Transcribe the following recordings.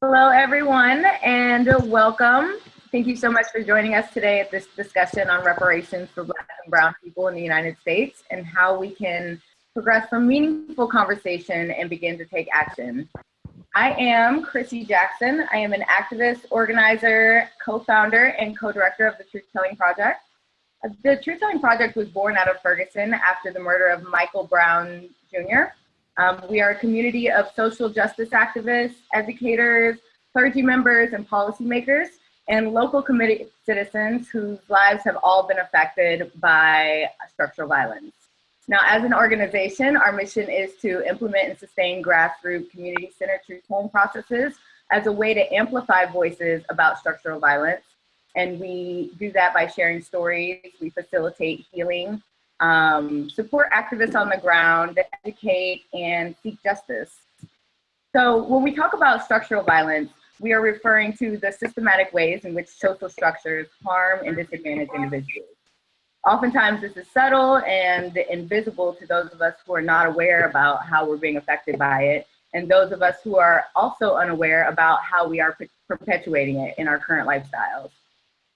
Hello, everyone, and welcome. Thank you so much for joining us today at this discussion on reparations for Black and Brown people in the United States and how we can progress from meaningful conversation and begin to take action. I am Chrissy Jackson. I am an activist, organizer, co-founder, and co-director of the Truth Telling Project. The Truth Telling Project was born out of Ferguson after the murder of Michael Brown Jr. Um, we are a community of social justice activists, educators, clergy members, and policymakers, and local committee citizens whose lives have all been affected by structural violence. Now, as an organization, our mission is to implement and sustain grassroots community-centered truth-telling processes as a way to amplify voices about structural violence. And we do that by sharing stories, we facilitate healing, um, support activists on the ground, educate, and seek justice. So when we talk about structural violence, we are referring to the systematic ways in which social structures harm and disadvantage individuals. Oftentimes this is subtle and invisible to those of us who are not aware about how we're being affected by it, and those of us who are also unaware about how we are perpetuating it in our current lifestyles.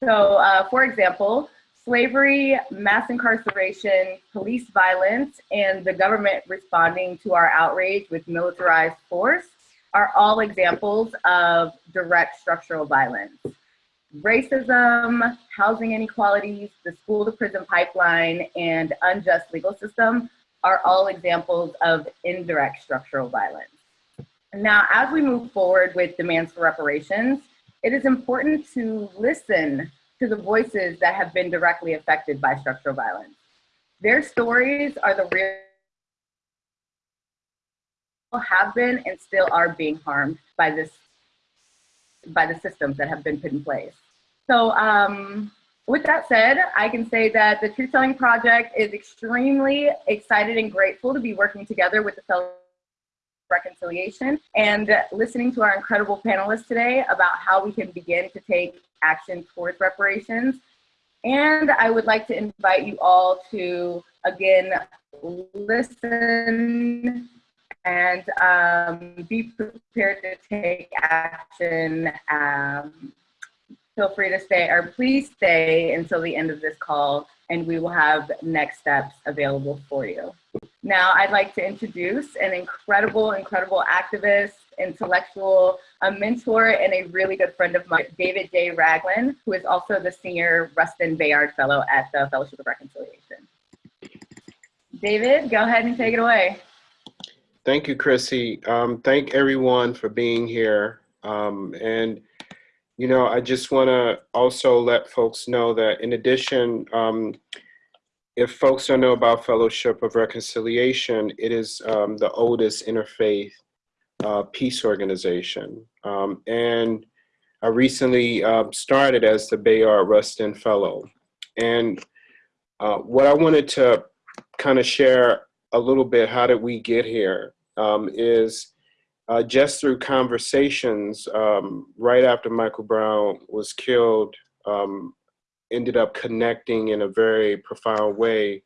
So uh, for example, slavery, mass incarceration, police violence, and the government responding to our outrage with militarized force are all examples of direct structural violence. Racism, housing inequalities, the school to prison pipeline, and unjust legal system are all examples of indirect structural violence. Now, as we move forward with demands for reparations, it is important to listen to the voices that have been directly affected by structural violence. Their stories are the real have been and still are being harmed by this by the systems that have been put in place. So um, with that said, I can say that the Truth Telling Project is extremely excited and grateful to be working together with the Fellow Reconciliation and listening to our incredible panelists today about how we can begin to take action towards reparations. And I would like to invite you all to, again, listen and um, be prepared to take action. Um, feel free to stay, or please stay until the end of this call, and we will have next steps available for you. Now, I'd like to introduce an incredible, incredible activist, intellectual, a mentor, and a really good friend of mine, David J. Ragland, who is also the Senior Rustin Bayard Fellow at the Fellowship of Reconciliation. David, go ahead and take it away. Thank you, Chrissy. Um, thank everyone for being here. Um, and, you know, I just want to also let folks know that in addition, um, if folks don't know about Fellowship of Reconciliation, it is um, the oldest interfaith uh, peace organization. Um, and I recently uh, started as the Bayard Rustin Fellow. And uh, what I wanted to kind of share a little bit, how did we get here, um, is uh, just through conversations um, right after Michael Brown was killed, um, ended up connecting in a very profound way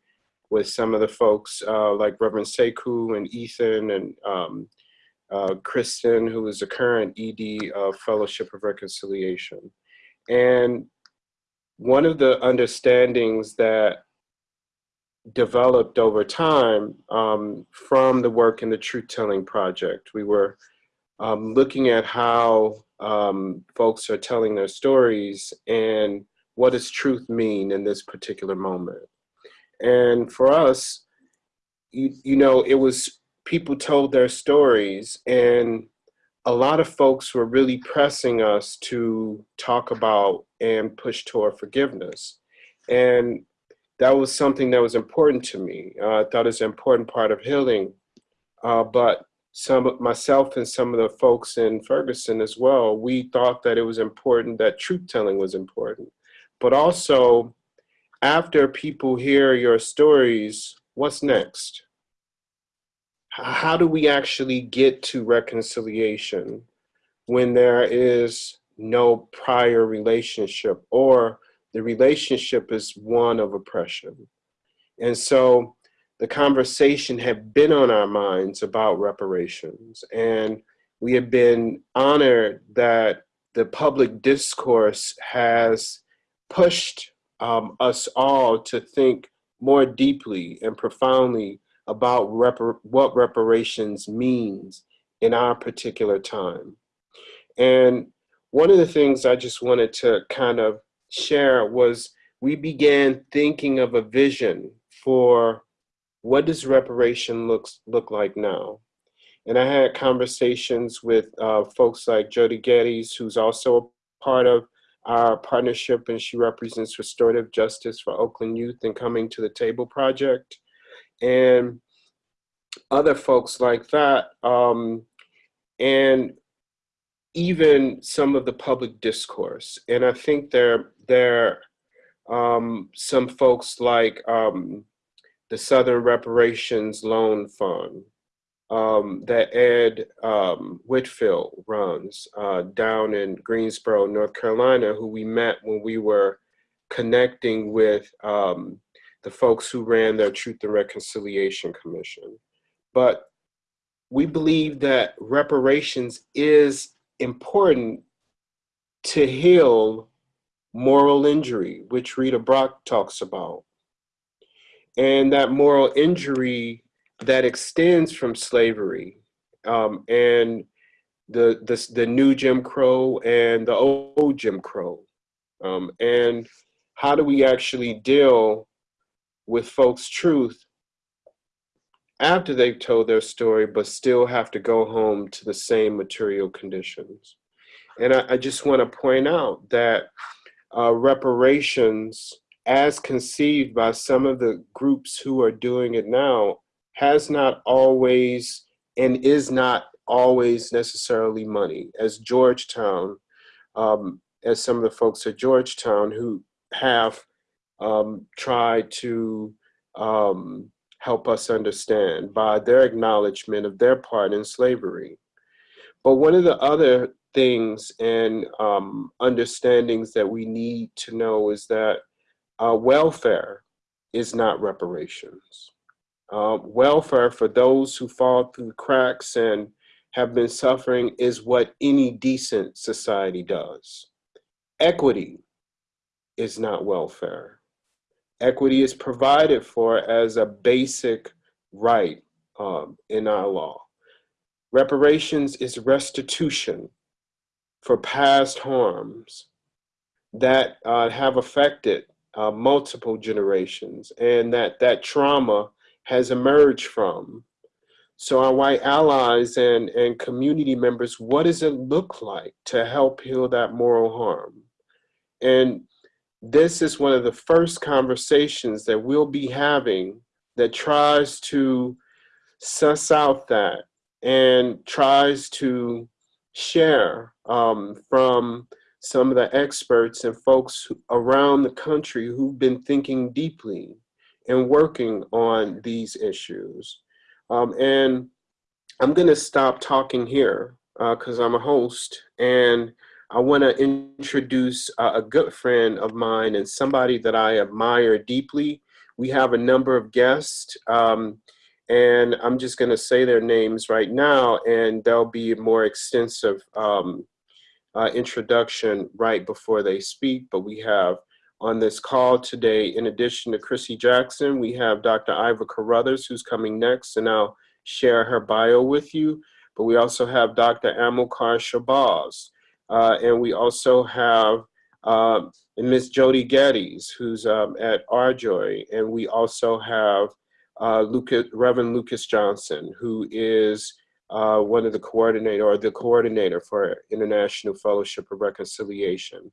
with some of the folks uh, like Reverend Sekou and Ethan and um, uh, Kristen, who is the current ED of Fellowship of Reconciliation. And one of the understandings that developed over time um, from the work in the Truth Telling Project, we were um, looking at how um, folks are telling their stories and what does truth mean in this particular moment. And for us, you, you know, it was people told their stories and a lot of folks were really pressing us to talk about and push toward forgiveness. And that was something that was important to me. Uh, I thought it's an important part of healing. Uh, but some myself and some of the folks in Ferguson as well, we thought that it was important that truth telling was important. But also, after people hear your stories, what's next? How do we actually get to reconciliation when there is no prior relationship or the relationship is one of oppression? And so the conversation had been on our minds about reparations. And we have been honored that the public discourse has pushed um, us all to think more deeply and profoundly about repar what reparations means in our particular time. And one of the things I just wanted to kind of share was we began thinking of a vision for what does reparation looks look like now? And I had conversations with uh, folks like Jody Geddes, who's also a part of our partnership and she represents restorative justice for Oakland youth and coming to the table project. And other folks like that. Um, and even some of the public discourse. And I think there, there um, some folks like um, the Southern Reparations Loan Fund um, that Ed um, Whitfield runs uh, down in Greensboro, North Carolina, who we met when we were connecting with um, the folks who ran their Truth and Reconciliation Commission. But we believe that reparations is important to heal moral injury, which Rita Brock talks about. And that moral injury that extends from slavery um, and the, the, the new Jim Crow and the old Jim Crow. Um, and how do we actually deal with folks' truth after they've told their story, but still have to go home to the same material conditions. And I, I just want to point out that uh, reparations, as conceived by some of the groups who are doing it now, has not always and is not always necessarily money. As Georgetown, um, as some of the folks at Georgetown who have um, tried to um, help us understand by their acknowledgement of their part in slavery. But one of the other things and um, understandings that we need to know is that uh, welfare is not reparations. Uh, welfare for those who fall through the cracks and have been suffering is what any decent society does. Equity is not welfare equity is provided for as a basic right um, in our law. Reparations is restitution for past harms that uh, have affected uh, multiple generations and that that trauma has emerged from. So our white allies and, and community members, what does it look like to help heal that moral harm? And this is one of the first conversations that we'll be having that tries to suss out that and tries to share um, from some of the experts and folks around the country who've been thinking deeply and working on these issues. Um, and I'm gonna stop talking here because uh, I'm a host and I want to introduce a good friend of mine and somebody that I admire deeply. We have a number of guests, um, and I'm just going to say their names right now, and there'll be a more extensive um, uh, introduction right before they speak. But we have on this call today, in addition to Chrissy Jackson, we have Dr. Iva Carruthers, who's coming next, and I'll share her bio with you. But we also have Dr. Amilcar Shabazz. Uh, and we also have um, Miss Jody Geddes, who's um, at RJOY. And we also have uh, Lucas, Reverend Lucas Johnson, who is uh, one of the coordinator or the coordinator for International Fellowship of Reconciliation.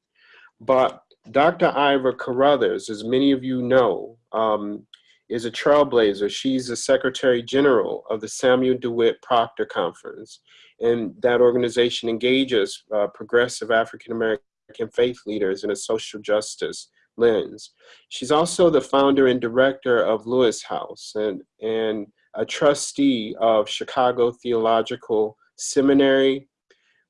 But Dr. Iva Carruthers, as many of you know, um, is a trailblazer. She's the Secretary General of the Samuel DeWitt Proctor Conference and that organization engages uh, progressive African American faith leaders in a social justice lens. She's also the founder and director of Lois House and, and a trustee of Chicago Theological Seminary,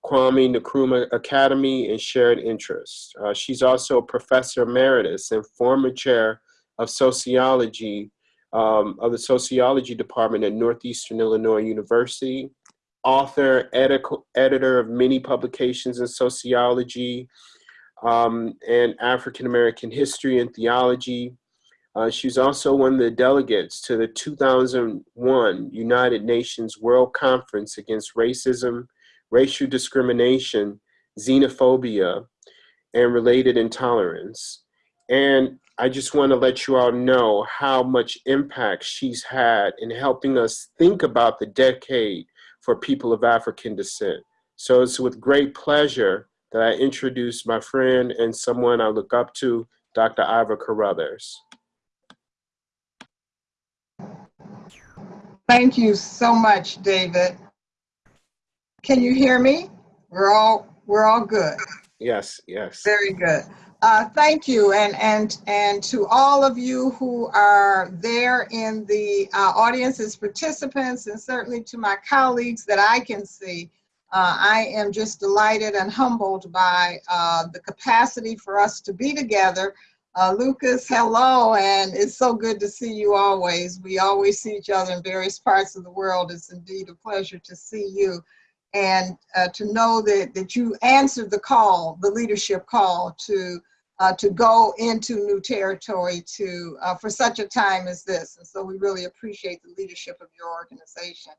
Kwame Nkrumah Academy, and Shared Interests. Uh, she's also a professor emeritus and former chair of sociology um, of the sociology department at Northeastern Illinois University author, editor, editor of many publications in sociology um, and African American history and theology. Uh, she was also one of the delegates to the 2001 United Nations World Conference Against Racism, Racial Discrimination, Xenophobia, and Related Intolerance. And I just want to let you all know how much impact she's had in helping us think about the decade for people of African descent. So it's with great pleasure that I introduce my friend and someone I look up to, Dr. Iva Carruthers. Thank you so much, David. Can you hear me? We're all we're all good. Yes, yes. Very good. Uh, thank you, and and and to all of you who are there in the uh, audience as participants, and certainly to my colleagues that I can see. Uh, I am just delighted and humbled by uh, the capacity for us to be together uh, Lucas, hello, and it's so good to see you always. We always see each other in various parts of the world. It's indeed a pleasure to see you and to know that, that you answered the call, the leadership call to, uh, to go into new territory to, uh, for such a time as this. And so we really appreciate the leadership of your organization.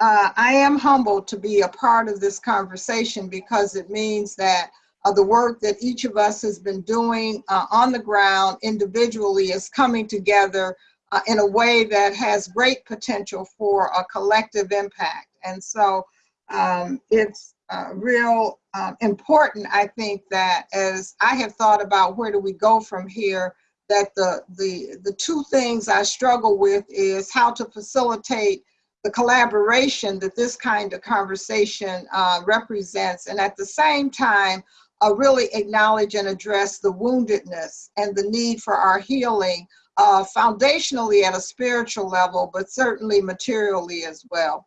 Uh, I am humbled to be a part of this conversation because it means that uh, the work that each of us has been doing uh, on the ground individually is coming together uh, in a way that has great potential for a collective impact. And so um, it's uh, real um, important, I think, that as I have thought about where do we go from here, that the, the, the two things I struggle with is how to facilitate the collaboration that this kind of conversation uh, represents, and at the same time, uh, really acknowledge and address the woundedness and the need for our healing uh, foundationally at a spiritual level, but certainly materially as well.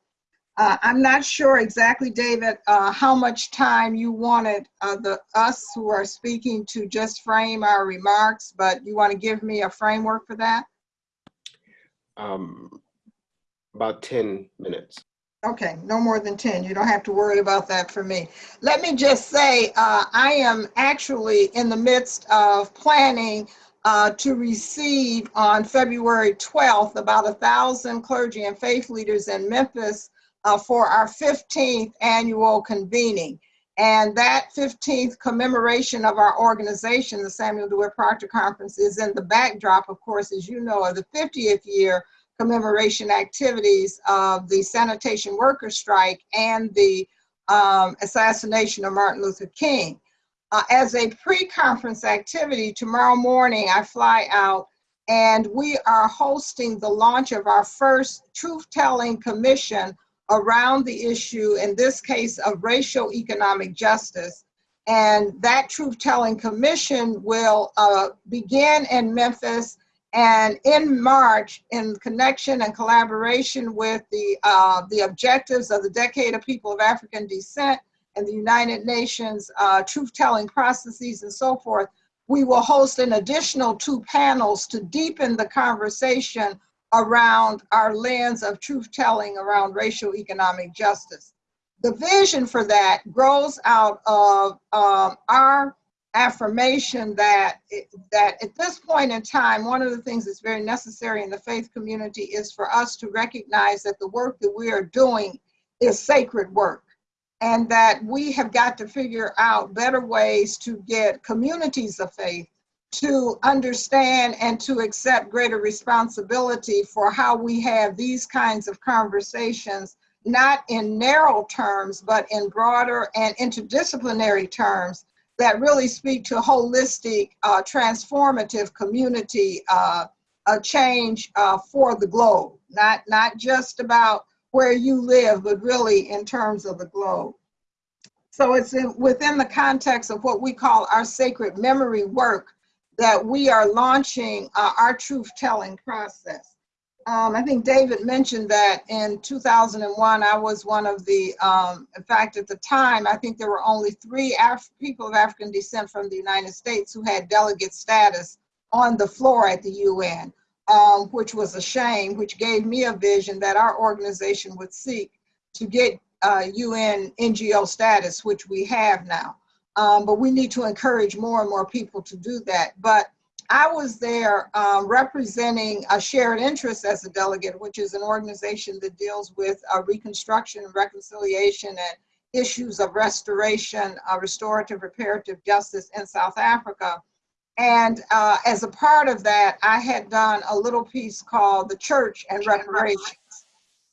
Uh, I'm not sure exactly, David, uh, how much time you wanted uh, the us who are speaking to just frame our remarks, but you want to give me a framework for that? Um, about 10 minutes. Okay, no more than 10. You don't have to worry about that for me. Let me just say, uh, I am actually in the midst of planning uh, to receive on February 12th about a thousand clergy and faith leaders in Memphis uh, for our 15th annual convening. And that 15th commemoration of our organization, the Samuel DeWitt Proctor Conference, is in the backdrop, of course, as you know, of the 50th year commemoration activities of the sanitation worker strike and the um, assassination of Martin Luther King. Uh, as a pre-conference activity, tomorrow morning I fly out and we are hosting the launch of our first truth-telling commission around the issue, in this case, of racial economic justice. And that truth-telling commission will uh, begin in Memphis and in March, in connection and collaboration with the, uh, the objectives of the Decade of People of African Descent and the United Nations uh, truth-telling processes and so forth, we will host an additional two panels to deepen the conversation around our lens of truth-telling around racial economic justice. The vision for that grows out of um, our affirmation that that at this point in time one of the things that's very necessary in the faith community is for us to recognize that the work that we are doing is sacred work and that we have got to figure out better ways to get communities of faith to understand and to accept greater responsibility for how we have these kinds of conversations not in narrow terms but in broader and interdisciplinary terms that really speak to holistic, uh, transformative community uh, change uh, for the globe, not, not just about where you live, but really in terms of the globe. So it's in, within the context of what we call our sacred memory work that we are launching uh, our truth-telling process. Um, I think David mentioned that in 2001, I was one of the, um, in fact, at the time, I think there were only three Af people of African descent from the United States who had delegate status on the floor at the UN, um, which was a shame, which gave me a vision that our organization would seek to get uh, UN NGO status, which we have now. Um, but we need to encourage more and more people to do that. But I was there um, representing a shared interest as a delegate, which is an organization that deals with uh, reconstruction and reconciliation and issues of restoration, uh, restorative, reparative justice in South Africa. And uh, as a part of that, I had done a little piece called The Church and Reparations.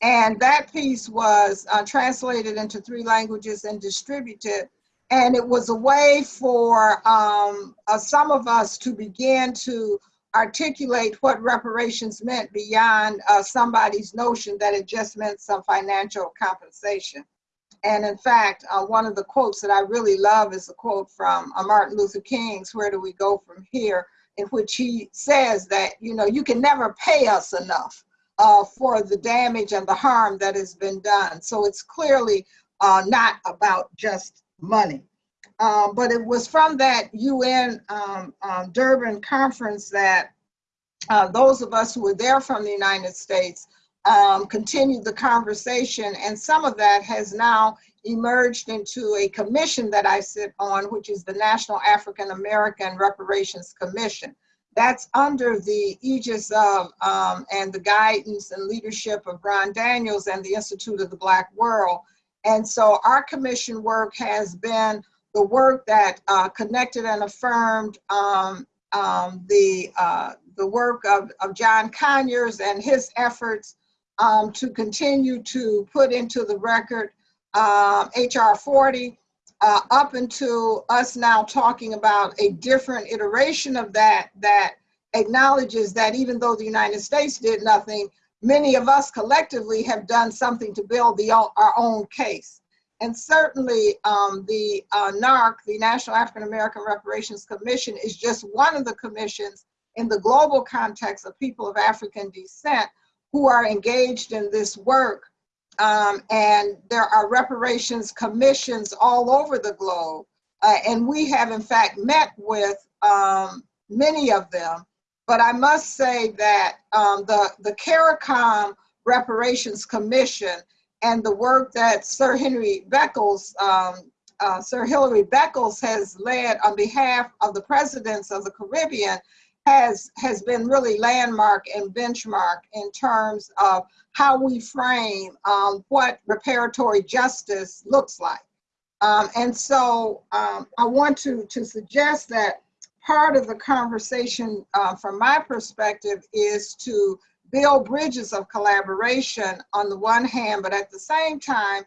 And that piece was uh, translated into three languages and distributed. And it was a way for um, uh, some of us to begin to articulate what reparations meant beyond uh, somebody's notion that it just meant some financial compensation. And in fact, uh, one of the quotes that I really love is a quote from uh, Martin Luther King's Where Do We Go From Here, in which he says that, you know, you can never pay us enough uh, for the damage and the harm that has been done. So it's clearly uh, not about just money. Um, but it was from that UN um, um, Durban conference that uh, those of us who were there from the United States um, continued the conversation, and some of that has now emerged into a commission that I sit on, which is the National African American Reparations Commission. That's under the aegis of um, and the guidance and leadership of Ron Daniels and the Institute of the Black World. And so our commission work has been the work that uh, connected and affirmed um, um, the, uh, the work of, of John Conyers and his efforts um, to continue to put into the record um, HR 40 uh, up until us now talking about a different iteration of that that acknowledges that even though the United States did nothing, many of us collectively have done something to build the, our own case. And certainly um, the uh, NARC, the National African American Reparations Commission, is just one of the commissions in the global context of people of African descent who are engaged in this work. Um, and there are reparations commissions all over the globe. Uh, and we have in fact met with um, many of them. But I must say that um, the, the CARICOM Reparations Commission and the work that Sir Henry Beckles, um, uh, Sir Hilary Beckles has led on behalf of the presidents of the Caribbean has, has been really landmark and benchmark in terms of how we frame um, what reparatory justice looks like. Um, and so um, I want to, to suggest that part of the conversation uh, from my perspective is to build bridges of collaboration on the one hand, but at the same time,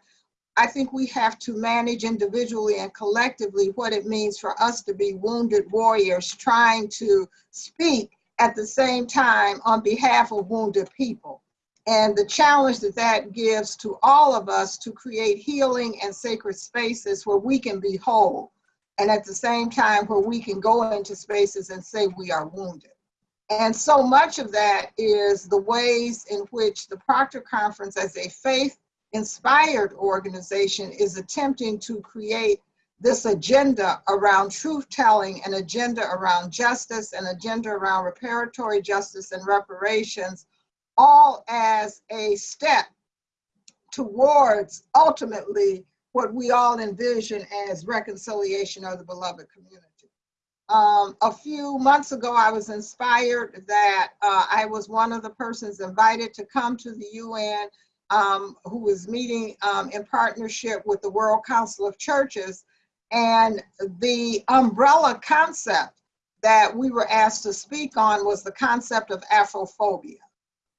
I think we have to manage individually and collectively what it means for us to be wounded warriors trying to speak at the same time on behalf of wounded people. And the challenge that that gives to all of us to create healing and sacred spaces where we can be whole. And at the same time, where we can go into spaces and say we are wounded. And so much of that is the ways in which the Proctor Conference as a faith inspired organization is attempting to create this agenda around truth telling, an agenda around justice, an agenda around reparatory justice and reparations, all as a step towards ultimately what we all envision as reconciliation of the beloved community. Um, a few months ago, I was inspired that uh, I was one of the persons invited to come to the UN um, who was meeting um, in partnership with the World Council of Churches. And the umbrella concept that we were asked to speak on was the concept of Afrophobia.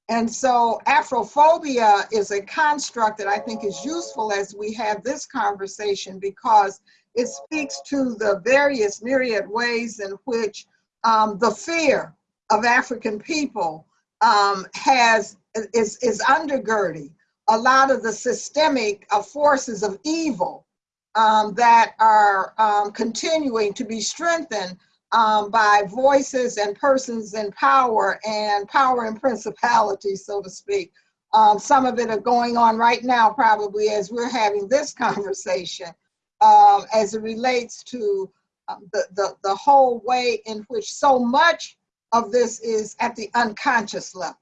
And so Afrophobia is a construct that I think is useful as we have this conversation because it speaks to the various myriad ways in which um, the fear of African people um, has is, is undergirding a lot of the systemic uh, forces of evil um, that are um, continuing to be strengthened um, by voices and persons in power and power and principalities, so to speak. Um, some of it are going on right now, probably as we're having this conversation, um, as it relates to um, the, the, the whole way in which so much of this is at the unconscious level.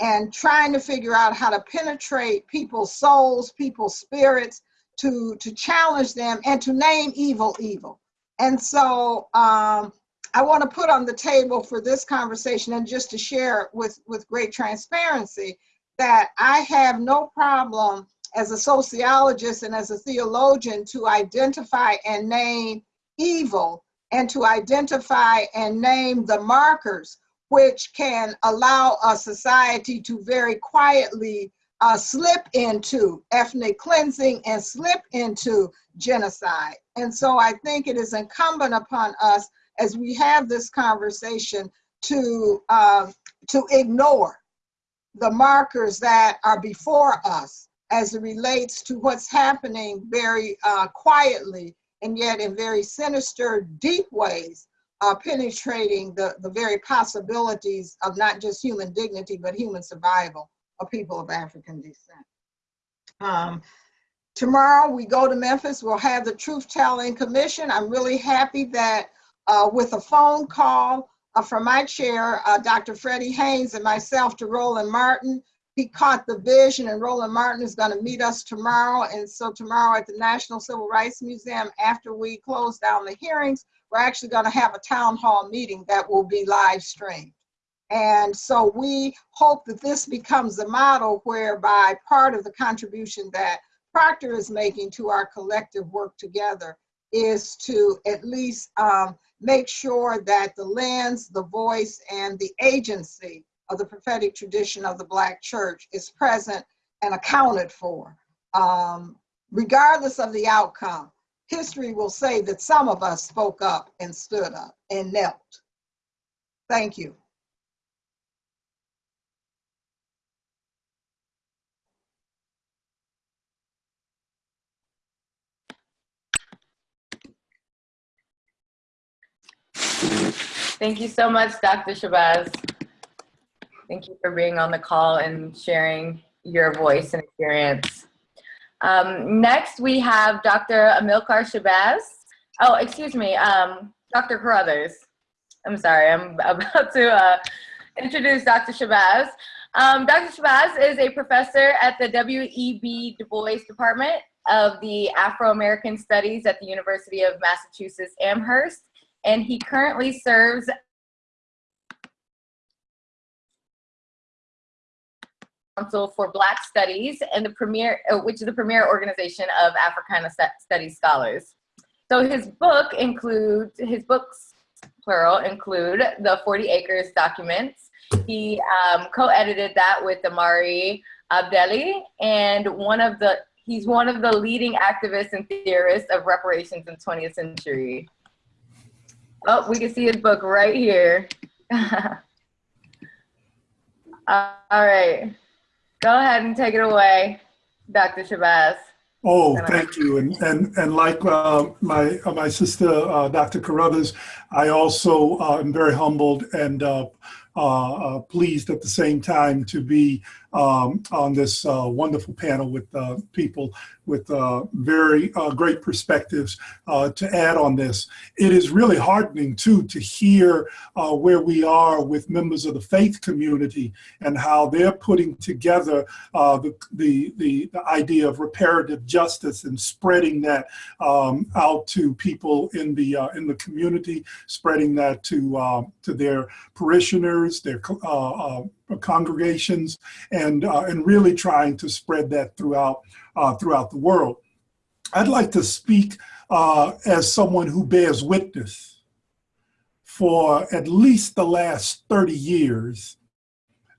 and trying to figure out how to penetrate people's souls, people's spirits, to, to challenge them and to name evil evil. And so um, I want to put on the table for this conversation and just to share with, with great transparency that I have no problem as a sociologist and as a theologian to identify and name evil and to identify and name the markers which can allow a society to very quietly uh, slip into ethnic cleansing and slip into genocide. And so I think it is incumbent upon us as we have this conversation to, uh, to ignore the markers that are before us as it relates to what's happening very uh, quietly and yet in very sinister, deep ways, uh, penetrating the, the very possibilities of not just human dignity, but human survival of people of African descent. Um, tomorrow we go to Memphis, we'll have the Truth Telling Commission. I'm really happy that uh, with a phone call uh, from my chair, uh, Dr. Freddie Haynes and myself to Roland Martin, he caught the vision and Roland Martin is gonna meet us tomorrow. And so tomorrow at the National Civil Rights Museum, after we close down the hearings, we're actually gonna have a town hall meeting that will be live streamed. And so we hope that this becomes a model whereby part of the contribution that Proctor is making to our collective work together is to at least um, make sure that the lens, the voice, and the agency of the prophetic tradition of the Black church is present and accounted for. Um, regardless of the outcome, history will say that some of us spoke up and stood up and knelt. Thank you. Thank you so much, Dr. Shabazz. Thank you for being on the call and sharing your voice and experience. Um, next, we have Dr. Amilcar Shabazz. Oh, excuse me, um, Dr. Carruthers. I'm sorry, I'm about to uh, introduce Dr. Shabazz. Um, Dr. Shabazz is a professor at the W.E.B. Du Bois Department of the Afro-American Studies at the University of Massachusetts Amherst and he currently serves Council for Black Studies and the premier, uh, which is the premier organization of Africana Studies scholars. So his book includes, his books, plural, include the 40 Acres documents. He um, co-edited that with Imari Obadele and one of the, he's one of the leading activists and theorists of reparations in 20th century. Oh, we can see his book right here. All right. Go ahead and take it away, Dr. Shabazz. Oh, thank you. And and and like uh, my uh, my sister, uh, Dr. Carruthers, I also uh, am very humbled and uh, uh, pleased at the same time to be um, on this wonderful panel with people with uh, very uh, great perspectives uh, to add on this. It is really heartening too to hear uh, where we are with members of the faith community and how they're putting together uh, the, the, the, the, idea of reparative justice and spreading that um, out to people in the, uh, in the community, spreading that to, to their parishioners, their congregations, and, and really trying to spread that throughout uh, throughout the world. I'd like to speak uh, as someone who bears witness for at least the last 30 years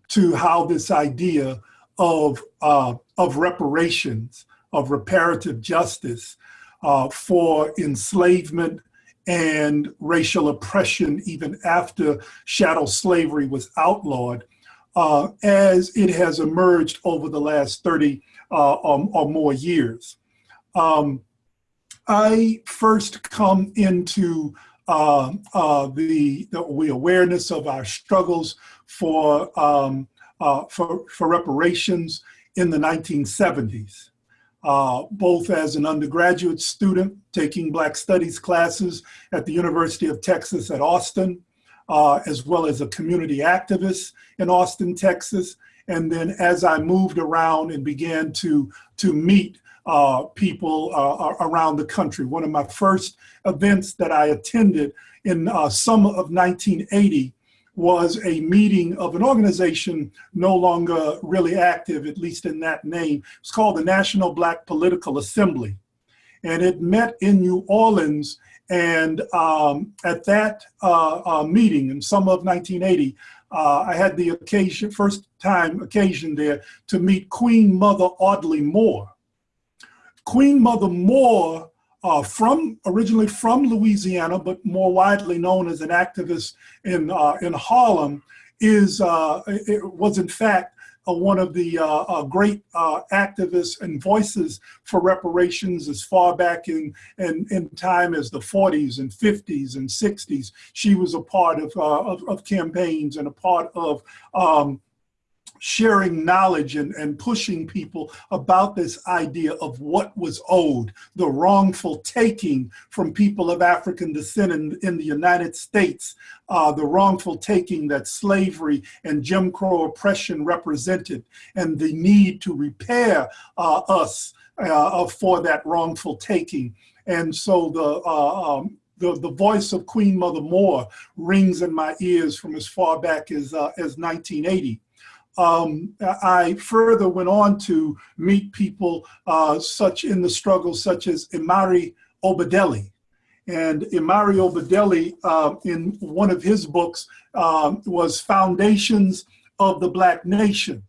to how this idea of, uh, of reparations, of reparative justice uh, for enslavement and racial oppression even after shadow slavery was outlawed, uh, as it has emerged over the last 30 uh, or, or, more years. Um, I first come into uh, uh, the, the, awareness of our struggles for, um, uh, for, for, reparations in the 1970s, uh, both as an undergraduate student taking Black Studies classes at the University of Texas at Austin, uh, as well as a community activist in Austin, Texas, And then as I moved around and began to, to meet uh, people uh, around the country, one of my first events that I attended in uh, summer of 1980 was a meeting of an organization no longer really active, at least in that name. It's called the National Black Political Assembly. And it met in New Orleans. And um, at that uh, uh, meeting in summer of 1980, uh, I had the occasion, first time occasion there to meet Queen Mother Audley Moore. Queen Mother Moore uh, from originally from Louisiana, but more widely known as an activist in uh, in Harlem, is uh, was in fact one of the uh, uh, great activists and voices for reparations as far back in, in, in time as the 40s and 50s and 60s. She was a part of, of, of, campaigns and a part of um, sharing knowledge and, and pushing people about this idea of what was owed, the wrongful taking from people of African descent in, in the United States, uh, the wrongful taking that slavery and Jim Crow oppression represented, and the need to repair uh, us uh, for that wrongful taking. And so the uh, um, the, the voice of Queen Mother Moore rings in my ears from as far back as, uh, as 1980 um, I further went on to meet people uh, such in the struggle, such as Imari Obadele. And Imari Obadele, uh, in one of his books, um, was Foundations of the Black Nation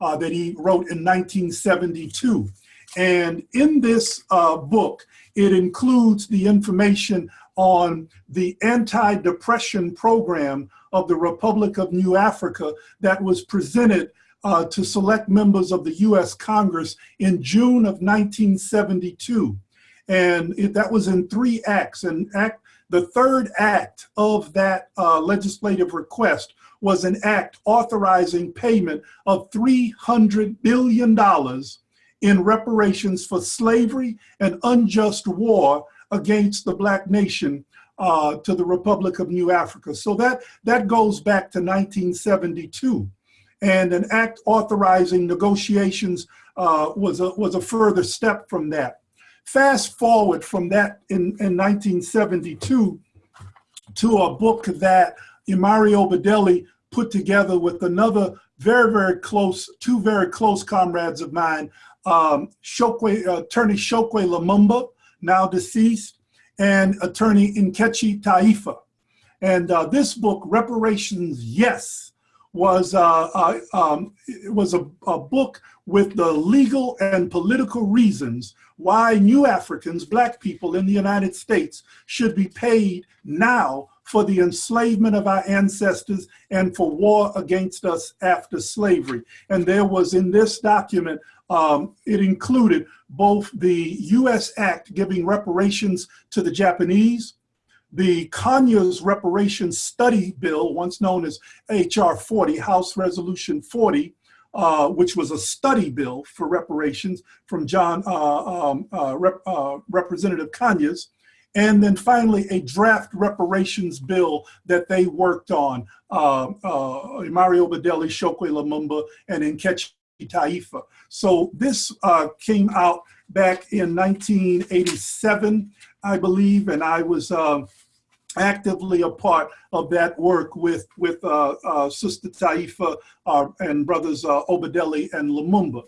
uh, that he wrote in 1972. And in this uh, book, it includes the information on the anti-depression program of the Republic of New Africa that was presented uh, to select members of the US Congress in June of 1972. And it, that was in three acts. And act, the third act of that uh, legislative request was an act authorizing payment of $300 billion in reparations for slavery and unjust war against the black nation uh, to the Republic of New Africa. So that, that goes back to 1972. And an act authorizing negotiations uh, was, a, was a further step from that. Fast forward from that in, in 1972 to a book that Imari Obadele put together with another very, very close, two very close comrades of mine, um, Chokwe, uh, attorney Chokwe Lumumba, now deceased, and attorney Nkechi Taifa. And uh, this book, Reparations Yes, was, uh, uh, um, was a, a book with the legal and political reasons why new Africans, black people in the United States, should be paid now for the enslavement of our ancestors and for war against us after slavery. And there was in this document um, it included both the U.S. Act giving reparations to the Japanese, the Conyers Reparations Study Bill, once known as H.R. 40, House Resolution 40, uh, which was a study bill for reparations from John uh, um, uh, Rep, uh, Representative Conyers, and then finally a draft reparations bill that they worked on, uh, uh, Imari Obadele, Chokwe Lumumba, and Nkechi Taifa. So this uh, came out back in 1987, I believe, and I was uh, actively a part of that work with, with uh, uh Sister Taifa uh, and brothers Obadele and Lumumba.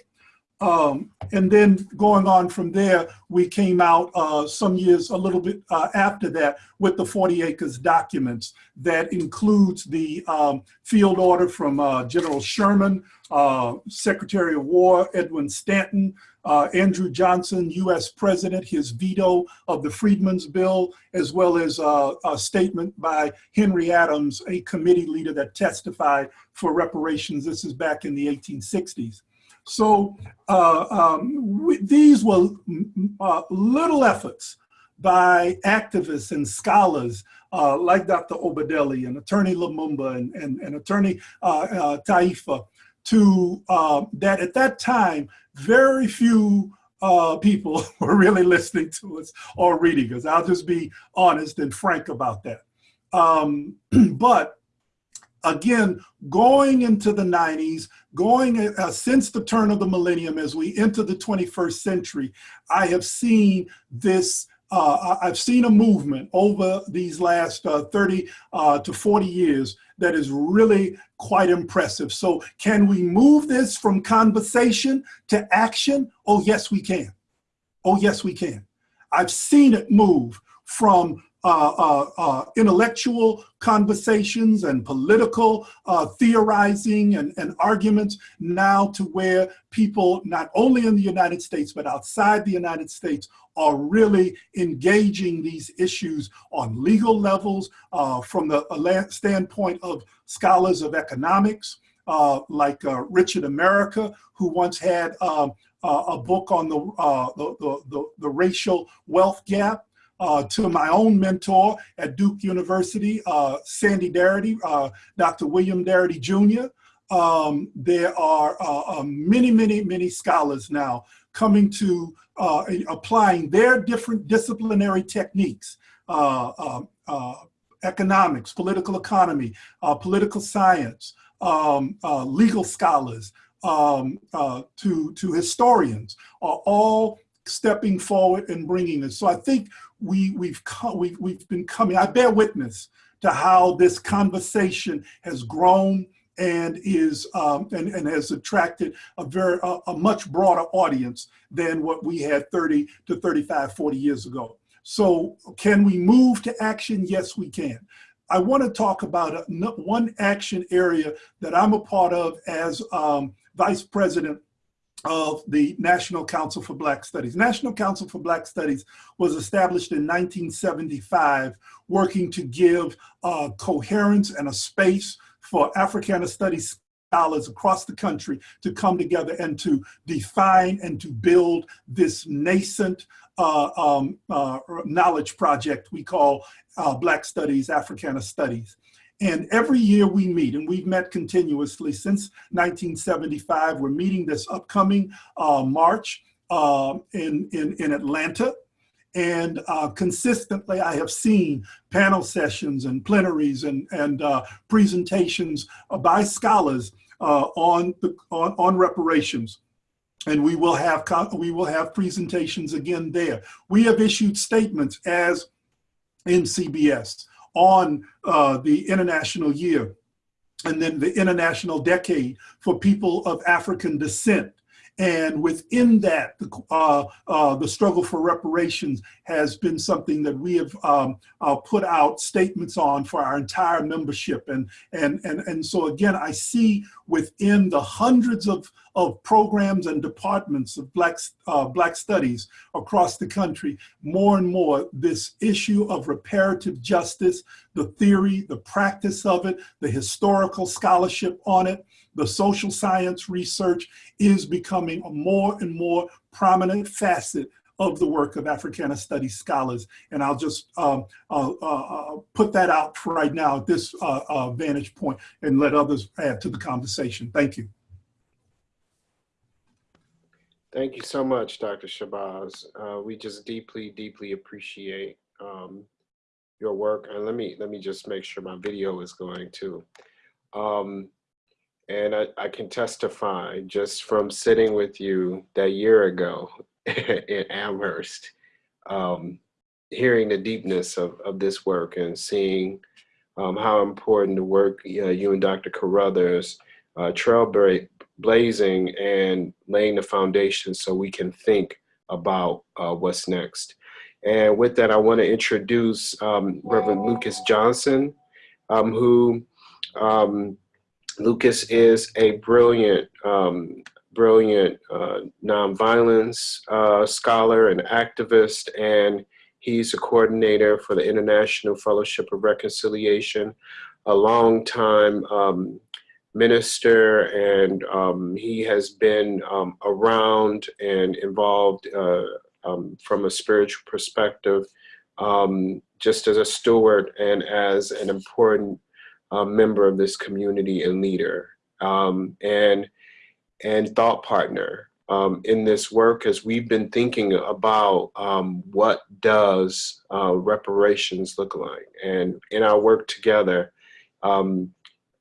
Um, and then going on from there, we came out uh, some years, a little bit uh, after that, with the 40 acres documents that includes the um, field order from uh, General Sherman, uh, Secretary of War Edwin Stanton, uh, Andrew Johnson, US President, his veto of the Freedmen's Bill, as well as uh, a statement by Henry Adams, a committee leader that testified for reparations. This is back in the 1860s. So uh, um, we, these were uh, little efforts by activists and scholars uh, like Dr. Obadele and Attorney Lumumba and, and, and Attorney uh, uh, Taifa to uh, that at that time, very few people were really listening to us or reading us. I'll just be honest and frank about that. Um, but again, going into the 90s, going uh, since the turn of the millennium as we enter the 21st century, I have seen this uh, I've seen a movement over these last uh, 30 uh, to 40 years that is really quite impressive. So can we move this from conversation to action? Oh, yes, we can. Oh, yes, we can. I've seen it move from uh, uh, uh, intellectual conversations and political uh, theorizing and, and arguments now to where people, not only in the United States, but outside the United States, are really engaging these issues on legal levels uh, from the standpoint of scholars of economics, uh, like Richard America, who once had um, a book on the, the, the, the racial wealth gap uh, to my own mentor at Duke University, uh, Sandy Darity, uh, Dr. William Darity Jr. Um, there are uh, uh, many, many, many scholars now coming to uh, applying their different disciplinary techniques, economics, political economy, political science, um, legal scholars, um, to, to historians are all stepping forward and bringing this. So I think we, we've, come, we've, we've been coming, I bear witness to how this conversation has grown and is um, and, and has attracted a very a, a, much broader audience than what we had 30 to 35 40 years ago. So can we move to action? Yes we can. I want to talk about a, one action area that i'm a part of as um, vice president of the National Council for Black Studies. National Council for Black Studies was established in 1975, working to give uh, coherence and a space for Africana Studies scholars across the country to come together and to define and to build this nascent uh, um, uh, knowledge project we call uh, Black Studies, Africana Studies. And every year we meet, and we've met continuously since 1975. We're meeting this upcoming uh, March uh, in, in, in Atlanta. And uh, consistently, I have seen panel sessions and plenaries and, and uh, presentations by scholars uh, on, the, on, on reparations and we will have we will have presentations again there. We have issued statements as NCBS on uh, the International Year and then the International Decade for People of African Descent. And within that, the, uh, uh, the struggle for reparations has been something that we have um, uh, put out statements on for our entire membership. And, and, and, and so again, I see within the hundreds of, of programs and departments of Black, uh, Black studies across the country, more and more this issue of reparative justice, the theory, the practice of it, the historical scholarship on it, the social science research is becoming a more and more prominent facet of the work of Africana Studies scholars. And I'll just um, uh, uh, put that out for right now at this uh, uh, vantage point and let others add to the conversation. Thank you. Thank you so much, Dr. Shabazz. Uh, we just deeply, deeply appreciate um, your work. And let me let me just make sure my video is going too. Um, and I, I, can testify just from sitting with you that year ago in Amherst, um, hearing the deepness of, of this work and seeing um, how important the work uh, you and Dr. Carruthers, uh, trailblazing and laying the foundation so we can think about uh, what's next. And with that, I want to introduce um, Reverend Lucas Johnson, um, who um, Lucas is a brilliant, um, brilliant uh, nonviolence uh, scholar and activist, and he's a coordinator for the International Fellowship of Reconciliation, a long-time um, minister, and um, he has been um, around and involved uh, um, from a spiritual perspective, um, just as a steward and as an important uh, member of this community and leader um, and, and thought partner um, in this work as we've been thinking about um, what does uh, reparations look like. And in our work together, um,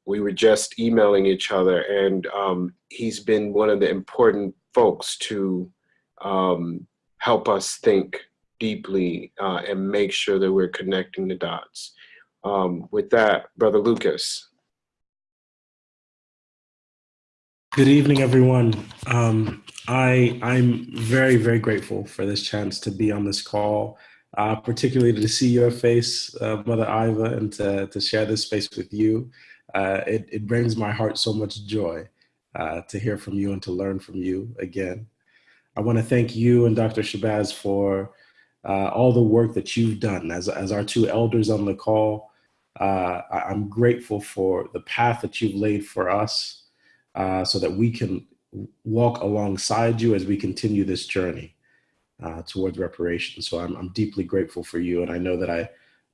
we were just emailing each other, and um, he's been one of the important folks to um, help us think deeply uh, and make sure that we're connecting the dots. Um, with that, Brother Lucas. Good evening, everyone. Um, I, I'm very, very grateful for this chance to be on this call, uh, particularly to see your face, uh, Mother Iva, and to, to share this space with you. Uh, it, it brings my heart so much joy uh, to hear from you and to learn from you again. I want to thank you and Dr. Shabazz for uh, all the work that you've done as, as our two elders on the call. Uh, I'm grateful for the path that you've laid for us uh, so that we can walk alongside you as we continue this journey uh, towards reparations. So I'm, I'm, deeply grateful for you. And I know that I,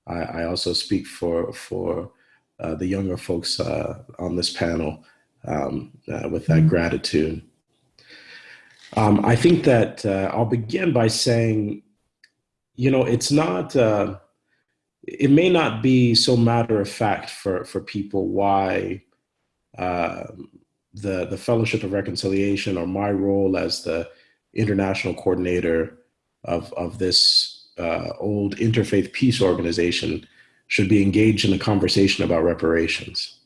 I, I also speak for, for uh, the younger folks uh, on this panel um, uh, with that mm-hmm. gratitude. Um, I think that uh, I'll begin by saying, you know, it's not, it may not be so matter of fact for, for people why um, the, the Fellowship of Reconciliation or my role as the international coordinator of, of this uh, old interfaith peace organization should be engaged in a conversation about reparations.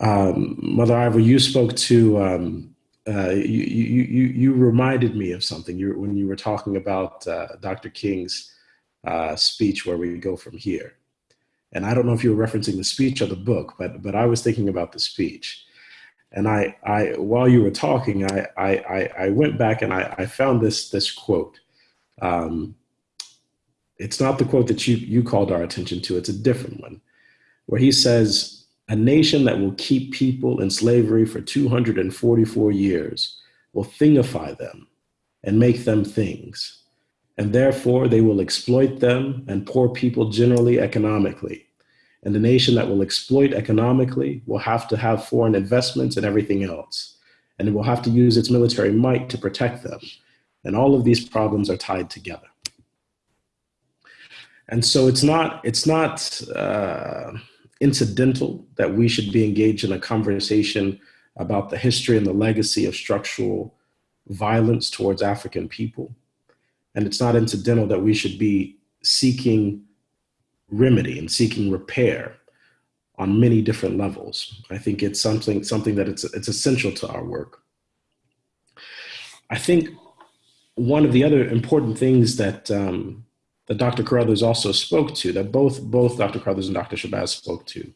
Um, Mother Iva, you spoke to, um, uh, you, you, you, you, reminded me of something you, when you were talking about uh, Dr. King's uh, speech, Where We Go From Here. And I don't know if you were referencing the speech or the book, but, but I was thinking about the speech. And I, I while you were talking, I, I, I went back and I, I found this, this quote. Um, it's not the quote that you, you called our attention to, it's a different one, where he says, a nation that will keep people in slavery for 244 years will thingify them and make them things. And therefore they will exploit them and poor people generally economically. And the nation that will exploit economically will have to have foreign investments and everything else. And it will have to use its military might to protect them. And all of these problems are tied together. And so it's not, it's not uh, incidental that we should be engaged in a conversation about the history and the legacy of structural violence towards African people. And it's not incidental that we should be seeking remedy and seeking repair on many different levels. I think it's something, something that it's, it's essential to our work. I think one of the other important things that, um, that Dr. Carruthers also spoke to, that both, both Dr. Carruthers and Dr. Shabazz spoke to,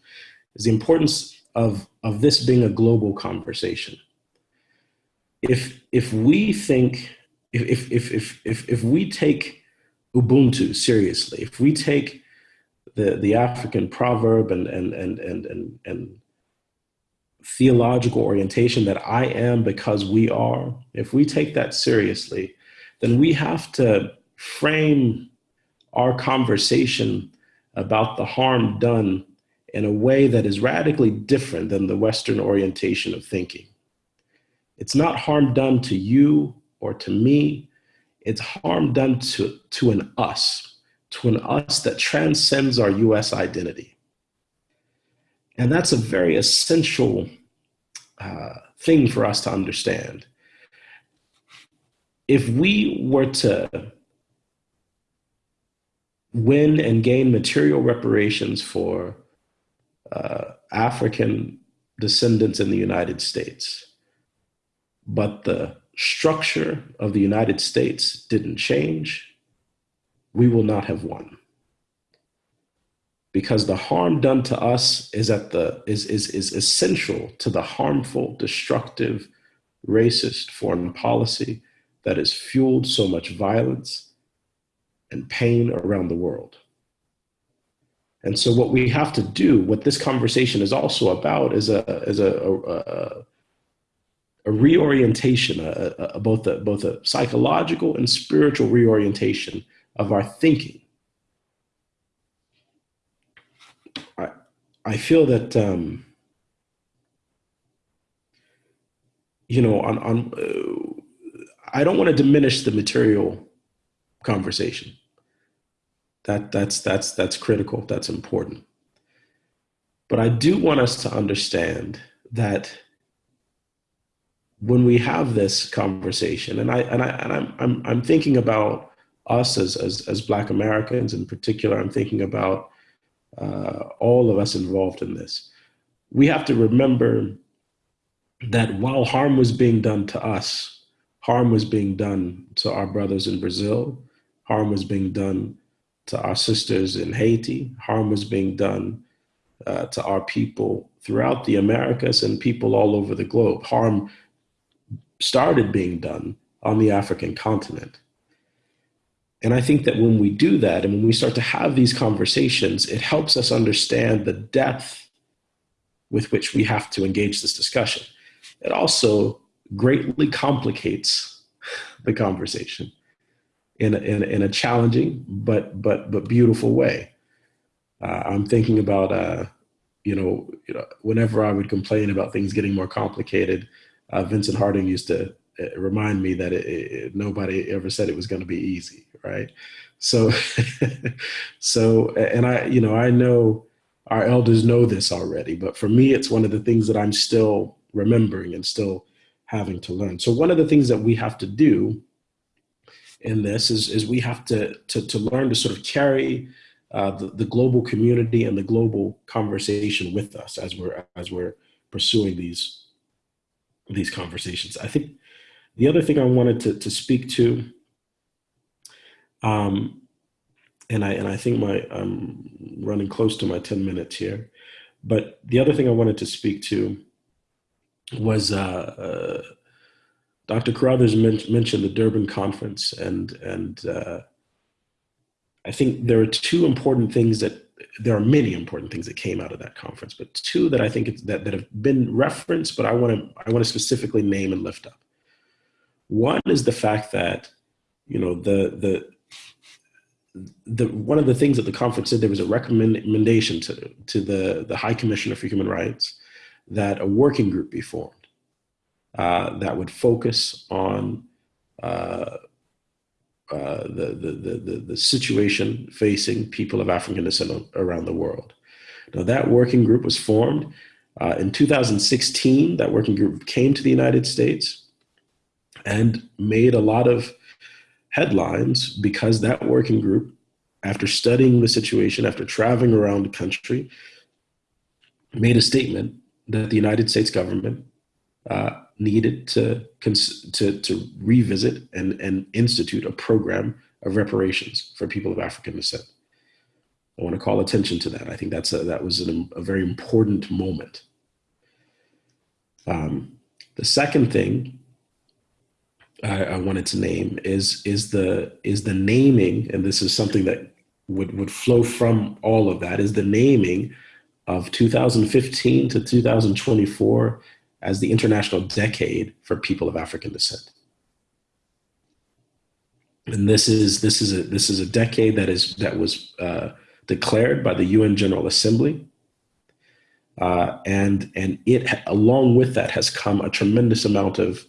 is the importance of, of this being a global conversation. If, if we think, if, if, if, if, if we take Ubuntu seriously, if we take the, the African proverb and, and, and, and, and, and theological orientation that I am because we are, if we take that seriously, then we have to frame our conversation about the harm done in a way that is radically different than the Western orientation of thinking. It's not harm done to you or to me, it's harm done to, to an us to an us that transcends our US identity. And that's a very essential uh, thing for us to understand. If we were to win and gain material reparations for uh, African descendants in the United States, but the structure of the United States didn't change, we will not have won. Because the harm done to us is at the is, is, is essential to the harmful, destructive, racist foreign policy that has fueled so much violence and pain around the world. And so what we have to do, what this conversation is also about is a, is a, a, a reorientation, a, a, both, a, both a psychological and spiritual reorientation of our thinking. I, I feel that, um, you know, on, on uh, I don't want to diminish the material conversation. That, that's, that's, that's critical, that's important. But I do want us to understand that when we have this conversation, and I and I and I'm I'm, I'm thinking about us as, as as Black Americans in particular. I'm thinking about uh, all of us involved in this. We have to remember that while harm was being done to us, harm was being done to our brothers in Brazil, harm was being done to our sisters in Haiti, harm was being done uh, to our people throughout the Americas and people all over the globe. Harm started being done on the African continent. And I think that when we do that and when we start to have these conversations, it helps us understand the depth with which we have to engage this discussion. It also greatly complicates the conversation in a, in a, in a challenging but but but beautiful way. Uh, I'm thinking about uh, you know you know whenever I would complain about things getting more complicated, uh, Vincent Harding used to uh, remind me that it, it, nobody ever said it was going to be easy, right? So so and I you know I know our elders know this already, but for me it's one of the things that I'm still remembering and still having to learn. So one of the things that we have to do in this is, is we have to, to, to learn to sort of carry uh, the, the global community and the global conversation with us as we're, as we're pursuing these, these conversations. I think the other thing I wanted to, to speak to, um, and I, and I think my, I'm running close to my 10 minutes here, but the other thing I wanted to speak to was uh, uh, Dr. Carruthers men mentioned the Durban conference, and and uh, I think there are two important things that there are many important things that came out of that conference, but two that I think that that have been referenced, but I want to I want to specifically name and lift up. One is the fact that you know the the the one of the things that the conference said there was a recommendation to to the the High Commissioner for Human Rights that a working group be formed uh, that would focus on uh, uh, the, the, the, the, situation facing people of African descent around the world. Now, that working group was formed uh, in 2016. That working group came to the United States and made a lot of headlines because that working group, after studying the situation, after traveling around the country, made a statement that the United States government uh, needed to, to, to revisit and, and institute a program of reparations for people of African descent. I want to call attention to that. I think that's a, that was an, a very important moment. Um, the second thing I, I, wanted to name is is the is the naming, and this is something that would would flow from all of that is the naming of 2015 to 2024 as the International Decade for People of African Descent. And this is this is a this is a decade that is that was uh, declared by the UN General Assembly, uh, and and it along with that has come a tremendous amount of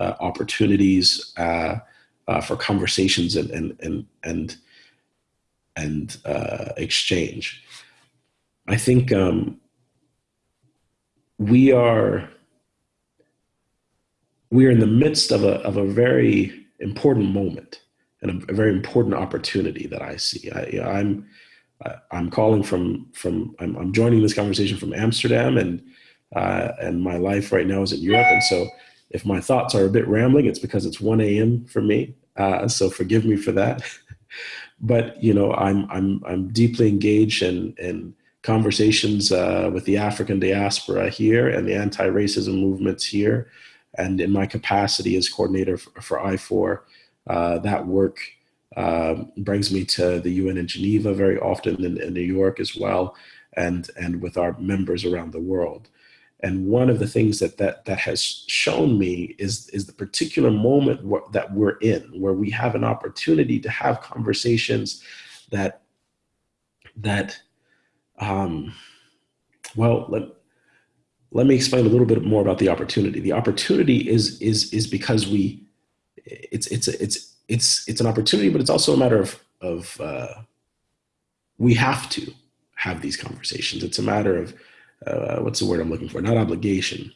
uh, opportunities uh, uh, for conversations and and and and and uh, exchange. I think um, we are we are in the midst of a of a very important moment and a, a very important opportunity that I see. I, I'm I'm calling from from I'm, I'm, joining this conversation from Amsterdam and uh, and my life right now is in Europe and so if my thoughts are a bit rambling it's because it's 1 a.m. for me uh, so forgive me for that but you know I'm I'm I'm deeply engaged in in conversations uh, with the African diaspora here and the anti-racism movements here. And in my capacity as coordinator for, for IFOR, uh, that work uh, brings me to the UN in Geneva very often, in, in New York as well, and, and with our members around the world. And one of the things that that, that has shown me is, is the particular moment that we're in, where we have an opportunity to have conversations that, that um, well, let, let me explain a little bit more about the opportunity. The opportunity is is is because we, it's it's it's it's it's an opportunity, but it's also a matter of of uh, we have to have these conversations. It's a matter of uh, what's the word I'm looking for? Not obligation,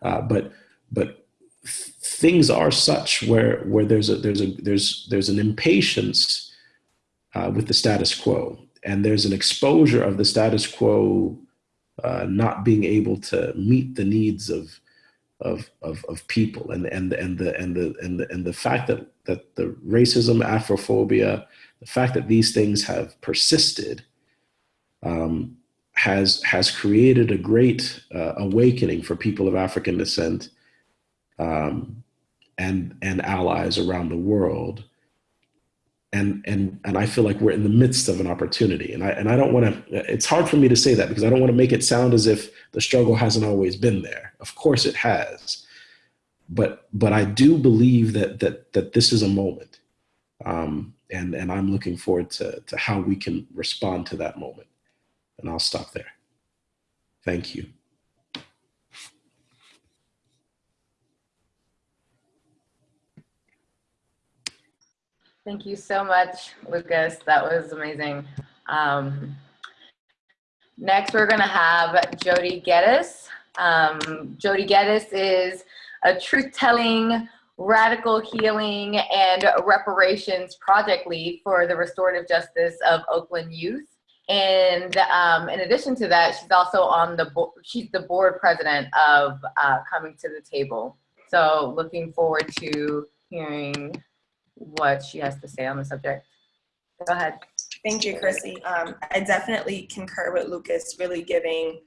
uh, but but things are such where where there's a there's a there's there's an impatience uh, with the status quo, and there's an exposure of the status quo uh, not being able to meet the needs of of of, of people, and and and the and the and the and the fact that that the racism, Afrophobia, the fact that these things have persisted. Um, has has created a great uh, awakening for people of African descent um, and and allies around the world. And and and I feel like we're in the midst of an opportunity. And I and I don't want to. It's hard for me to say that because I don't want to make it sound as if the struggle hasn't always been there. Of course, it has. But but I do believe that that that this is a moment. Um, and and I'm looking forward to to how we can respond to that moment. And I'll stop there. Thank you. Thank you so much, Lucas. That was amazing. Um, next, we're going to have Jody Geddes. Um, Jody Geddes is a truth-telling, radical healing, and reparations project lead for the restorative justice of Oakland youth. And um, in addition to that, she's also on the board, she's the board president of uh, Coming to the Table. So looking forward to hearing what she has to say on the subject. Go ahead. Thank you, Chrissy. Um, I definitely concur with Lucas, really giving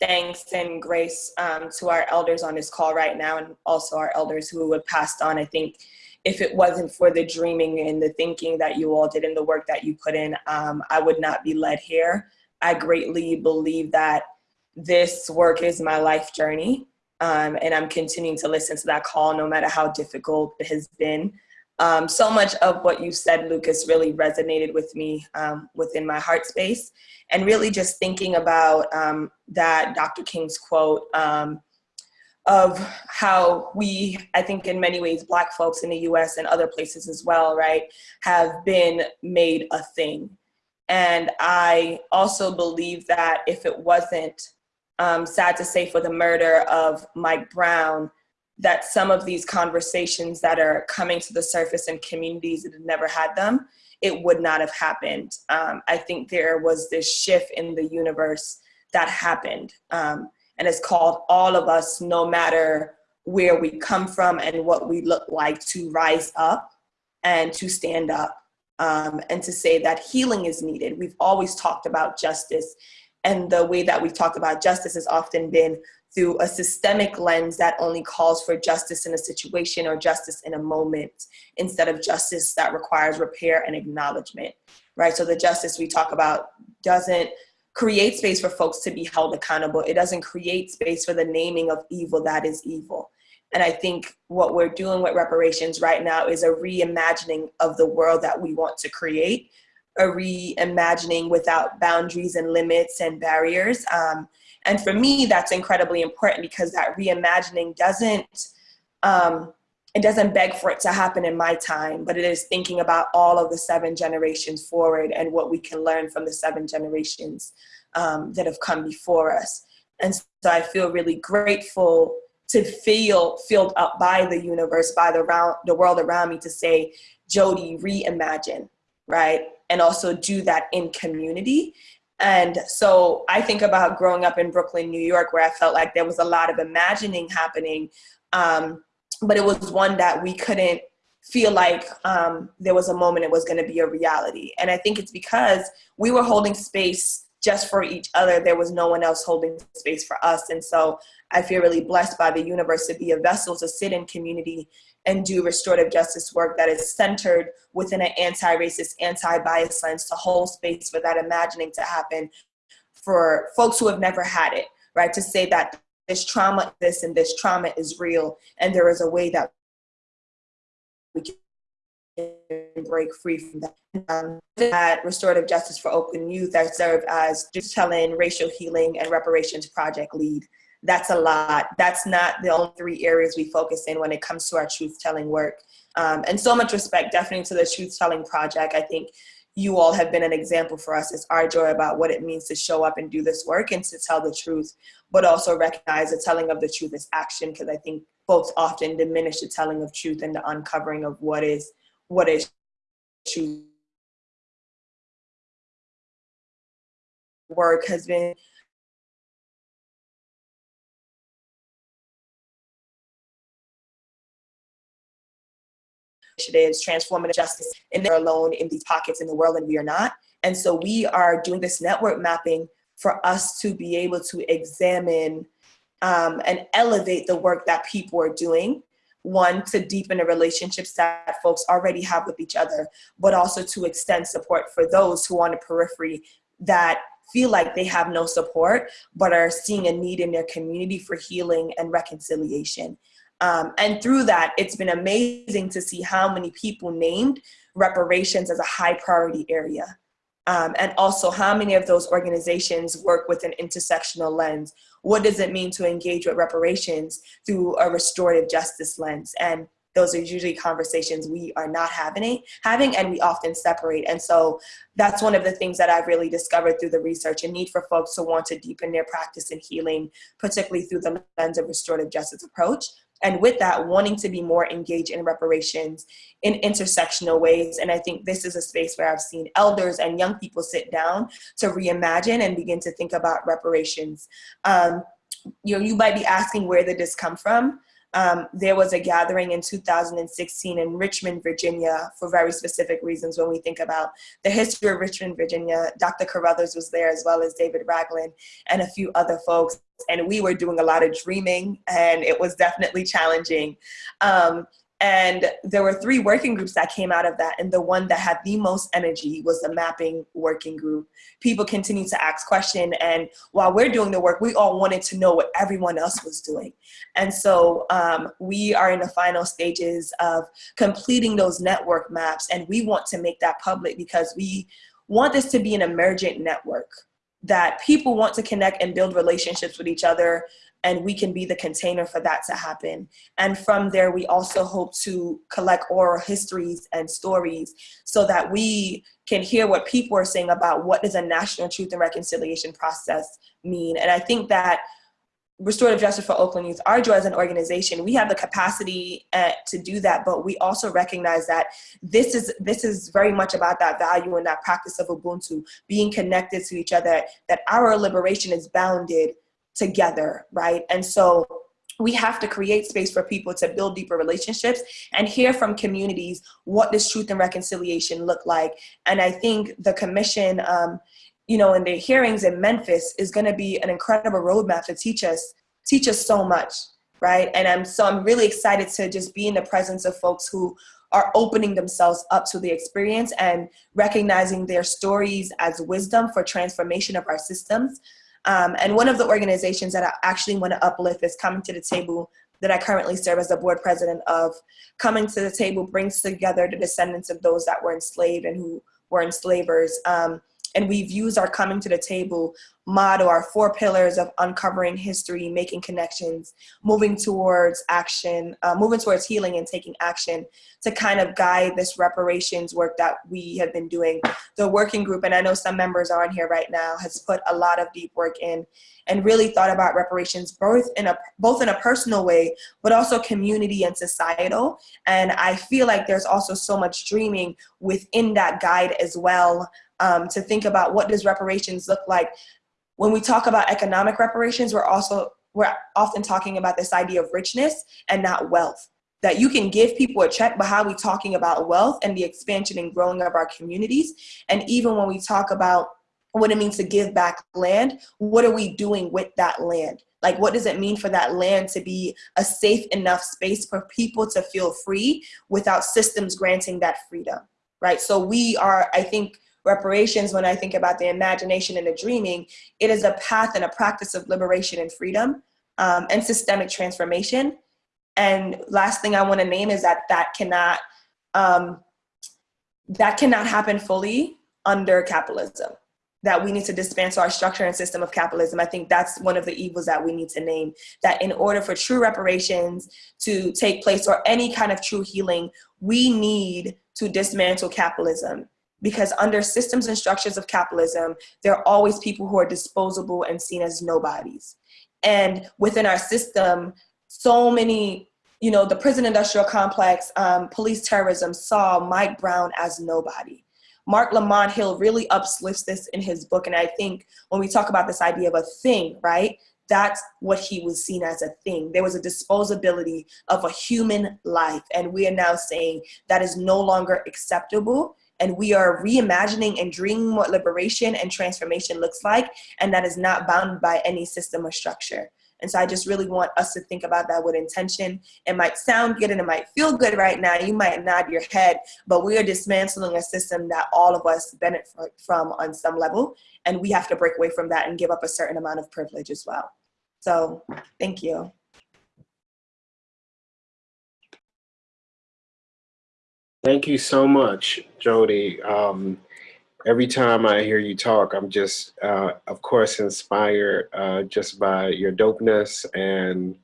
thanks and grace um, to our elders on this call right now and also our elders who have passed on. I think if it wasn't for the dreaming and the thinking that you all did and the work that you put in, um, I would not be led here. I greatly believe that this work is my life journey. Um, and I'm continuing to listen to that call no matter how difficult it has been. Um, so much of what you said, Lucas, really resonated with me um, within my heart space. And really just thinking about um, that Dr. King's quote, um, of how we, I think in many ways, black folks in the US and other places as well, right, have been made a thing. And I also believe that if it wasn't, um, sad to say for the murder of Mike Brown, that some of these conversations that are coming to the surface in communities that had never had them, it would not have happened. Um, I think there was this shift in the universe that happened. Um, and it's called all of us, no matter where we come from and what we look like, to rise up and to stand up um, and to say that healing is needed. We've always talked about justice, and the way that we've talked about justice has often been through a systemic lens that only calls for justice in a situation or justice in a moment instead of justice that requires repair and acknowledgement, right? So the justice we talk about doesn't create space for folks to be held accountable. It doesn't create space for the naming of evil that is evil. And I think what we're doing with reparations right now is a reimagining of the world that we want to create, a reimagining without boundaries and limits and barriers. Um, and for me, that's incredibly important because that reimagining doesn't, um, it doesn't beg for it to happen in my time, but it is thinking about all of the seven generations forward and what we can learn from the seven generations um, that have come before us. And so I feel really grateful to feel filled up by the universe, by the, round, the world around me to say, Jody, reimagine, right? And also do that in community. And so I think about growing up in Brooklyn, New York, where I felt like there was a lot of imagining happening um, but it was one that we couldn't feel like um, there was a moment it was going to be a reality. And I think it's because we were holding space just for each other. There was no one else holding space for us. And so I feel really blessed by the universe to be a vessel to sit in community and do restorative justice work that is centered within an anti-racist, anti-bias lens to hold space for that imagining to happen for folks who have never had it, right? To say that this trauma this and this trauma is real and there is a way that we can break free from that. Um, at Restorative Justice for Oakland Youth, I serve as Truth Telling, Racial Healing, and Reparations Project Lead. That's a lot. That's not the only three areas we focus in when it comes to our truth telling work. Um, and so much respect definitely to the Truth Telling Project. I think you all have been an example for us. It's our joy about what it means to show up and do this work and to tell the truth, but also recognize the telling of the truth is action because I think folks often diminish the telling of truth and the uncovering of what is what is truth. Work has been initiatives, transformative justice, and they're alone in these pockets in the world, and we are not. And so we are doing this network mapping for us to be able to examine um, and elevate the work that people are doing. One, to deepen the relationships that folks already have with each other, but also to extend support for those who are on the periphery that feel like they have no support, but are seeing a need in their community for healing and reconciliation. Um, and through that, it's been amazing to see how many people named reparations as a high priority area. Um, and also how many of those organizations work with an intersectional lens. What does it mean to engage with reparations through a restorative justice lens? And those are usually conversations we are not having, having and we often separate. And so that's one of the things that I've really discovered through the research, a need for folks to want to deepen their practice in healing, particularly through the lens of restorative justice approach, and with that wanting to be more engaged in reparations in intersectional ways. And i think this is a space where i've seen elders and young people sit down to reimagine and begin to think about reparations. Um, you know you might be asking where did this come from um, there was a gathering in 2016 in Richmond, Virginia, for very specific reasons when we think about the history of Richmond, Virginia. Dr. Carruthers was there as well as David Ragland and a few other folks. And we were doing a lot of dreaming and it was definitely challenging. Um, and there were three working groups that came out of that. And the one that had the most energy was the mapping working group. People continued to ask questions. And while we're doing the work, we all wanted to know what everyone else was doing. And so um, we are in the final stages of completing those network maps. And we want to make that public because we want this to be an emergent network that people want to connect and build relationships with each other and we can be the container for that to happen. And from there, we also hope to collect oral histories and stories so that we can hear what people are saying about what does a national truth and reconciliation process mean. And I think that Restorative Justice for Oakland Youth, our joy as an organization, we have the capacity uh, to do that, but we also recognize that this is this is very much about that value and that practice of Ubuntu, being connected to each other, that our liberation is bounded together, right? And so we have to create space for people to build deeper relationships and hear from communities what does truth and reconciliation look like. And I think the commission, um, you know, in the hearings in Memphis is going to be an incredible roadmap to teach us, teach us so much, right? And I'm so I'm really excited to just be in the presence of folks who are opening themselves up to the experience and recognizing their stories as wisdom for transformation of our systems. Um, and one of the organizations that I actually want to uplift is Coming to the Table that I currently serve as the board president of. Coming to the Table brings together the descendants of those that were enslaved and who were enslavers. Um, and we've used our coming to the table motto, our four pillars of uncovering history, making connections, moving towards action, uh, moving towards healing and taking action to kind of guide this reparations work that we have been doing. The working group, and I know some members are on here right now, has put a lot of deep work in and really thought about reparations both in a both in a personal way, but also community and societal. And I feel like there's also so much dreaming within that guide as well um, to think about what does reparations look like. When we talk about economic reparations, we're also we're often talking about this idea of richness and not wealth. That you can give people a check, but how are we talking about wealth and the expansion and growing of our communities? And even when we talk about what it means to give back land, what are we doing with that land? Like, what does it mean for that land to be a safe enough space for people to feel free without systems granting that freedom, right? So we are, I think, reparations, when I think about the imagination and the dreaming, it is a path and a practice of liberation and freedom um, and systemic transformation. And last thing I want to name is that that cannot, um, that cannot happen fully under capitalism that we need to dismantle our structure and system of capitalism. I think that's one of the evils that we need to name. That in order for true reparations to take place or any kind of true healing, we need to dismantle capitalism because under systems and structures of capitalism, there are always people who are disposable and seen as nobodies. And within our system, so many, you know, the prison industrial complex, um, police terrorism saw Mike Brown as nobody. Marc Lamont Hill really uplifts this in his book. And I think when we talk about this idea of a thing, right? That's what he was seen as a thing. There was a disposability of a human life. And we are now saying that is no longer acceptable. And we are reimagining and dreaming what liberation and transformation looks like. And that is not bound by any system or structure. And so I just really want us to think about that with intention. It might sound good and it might feel good right now. You might nod your head, but we are dismantling a system that all of us benefit from on some level. And we have to break away from that and give up a certain amount of privilege as well. So thank you. Thank you so much, Jody. Um, every time I hear you talk, I'm just, uh, of course, inspired uh, just by your dopeness and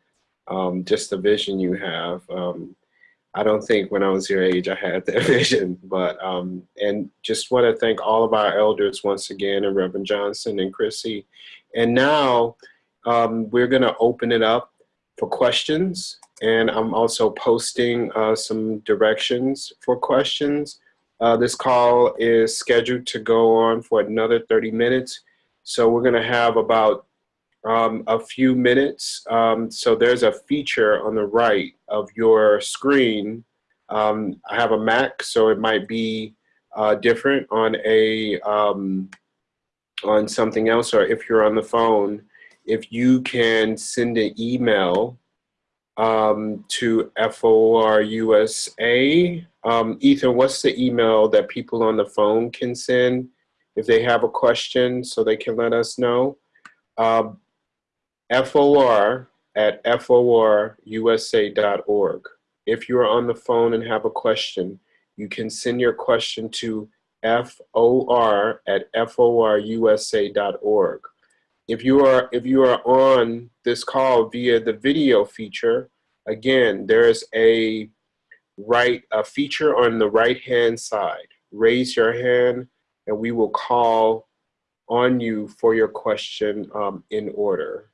um, just the vision you have. Um, I don't think when I was your age I had that vision, but, um, and just want to thank all of our elders once again, and Reverend Johnson and Chrissy. And now um, we're going to open it up for questions. And I'm also posting uh, some directions for questions. Uh, this call is scheduled to go on for another 30 minutes. So we're gonna have about um, a few minutes. Um, so there's a feature on the right of your screen. Um, I have a Mac, so it might be uh, different on a um, on something else, or if you're on the phone, if you can send an email um, to FORUSA. Um, Ethan, what's the email that people on the phone can send if they have a question so they can let us know? Um, FOR at forusa.org. If you're on the phone and have a question, you can send your question to FOR at forusa.org. If you are if you are on this call via the video feature, again, there's a right a feature on the right hand side. Raise your hand and we will call on you for your question um, in order.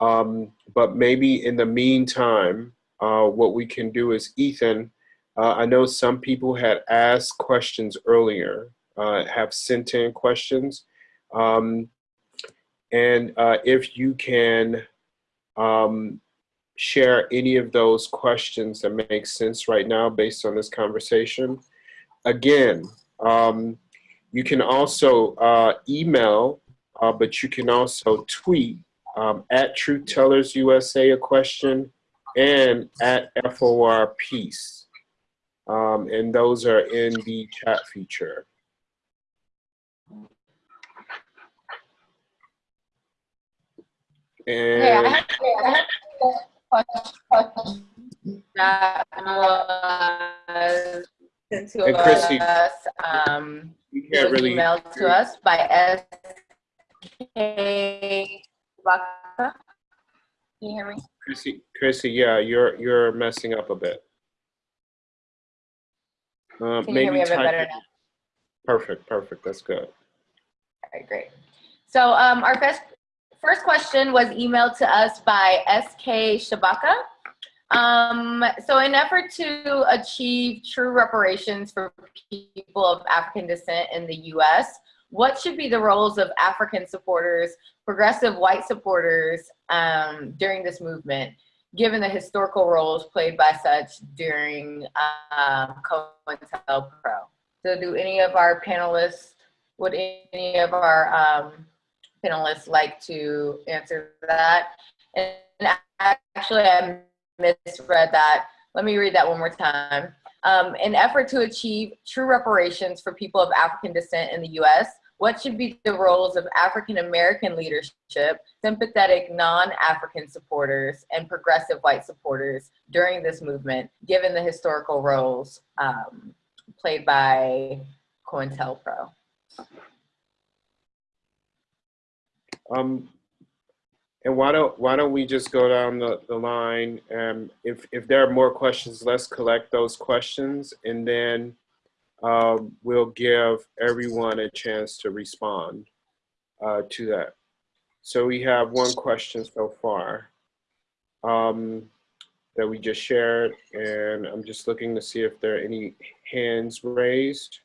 Um, but maybe in the meantime, uh, what we can do is Ethan, uh, I know some people had asked questions earlier, uh, have sent in questions. Um, and uh, if you can um, share any of those questions that make sense right now based on this conversation. Again, um, you can also uh, email, uh, but you can also tweet um, at Truth Tellers USA a question and at FOR Peace. Um, and those are in the chat feature. And Hey, I have, I have a question that was sent to And Chrissy, us, um, you can't really. emailed to us by S.K. Can you hear me? Chrissy, Chrissy, yeah, you're you're messing up a bit. Uh, Can you hear me a bit better now? Perfect, perfect. That's good. All right, great. So um, our first, first question was emailed to us by SK Shabaka. Um, so in effort to achieve true reparations for people of African descent in the US, what should be the roles of African supporters, progressive white supporters um, during this movement, given the historical roles played by such during um, COINTELPRO? So do any of our panelists, would any of our um, panelists like to answer that? And actually, I misread that. Let me read that one more time. Um, in effort to achieve true reparations for people of African descent in the US, what should be the roles of African American leadership, sympathetic non-African supporters, and progressive white supporters during this movement, given the historical roles um, played by COINTELPRO? Um, and why don't why don't we just go down the, the line? And if if there are more questions, let's collect those questions, and then um, we'll give everyone a chance to respond uh, to that. So we have one question so far um, that we just shared, and I'm just looking to see if there are any hands raised.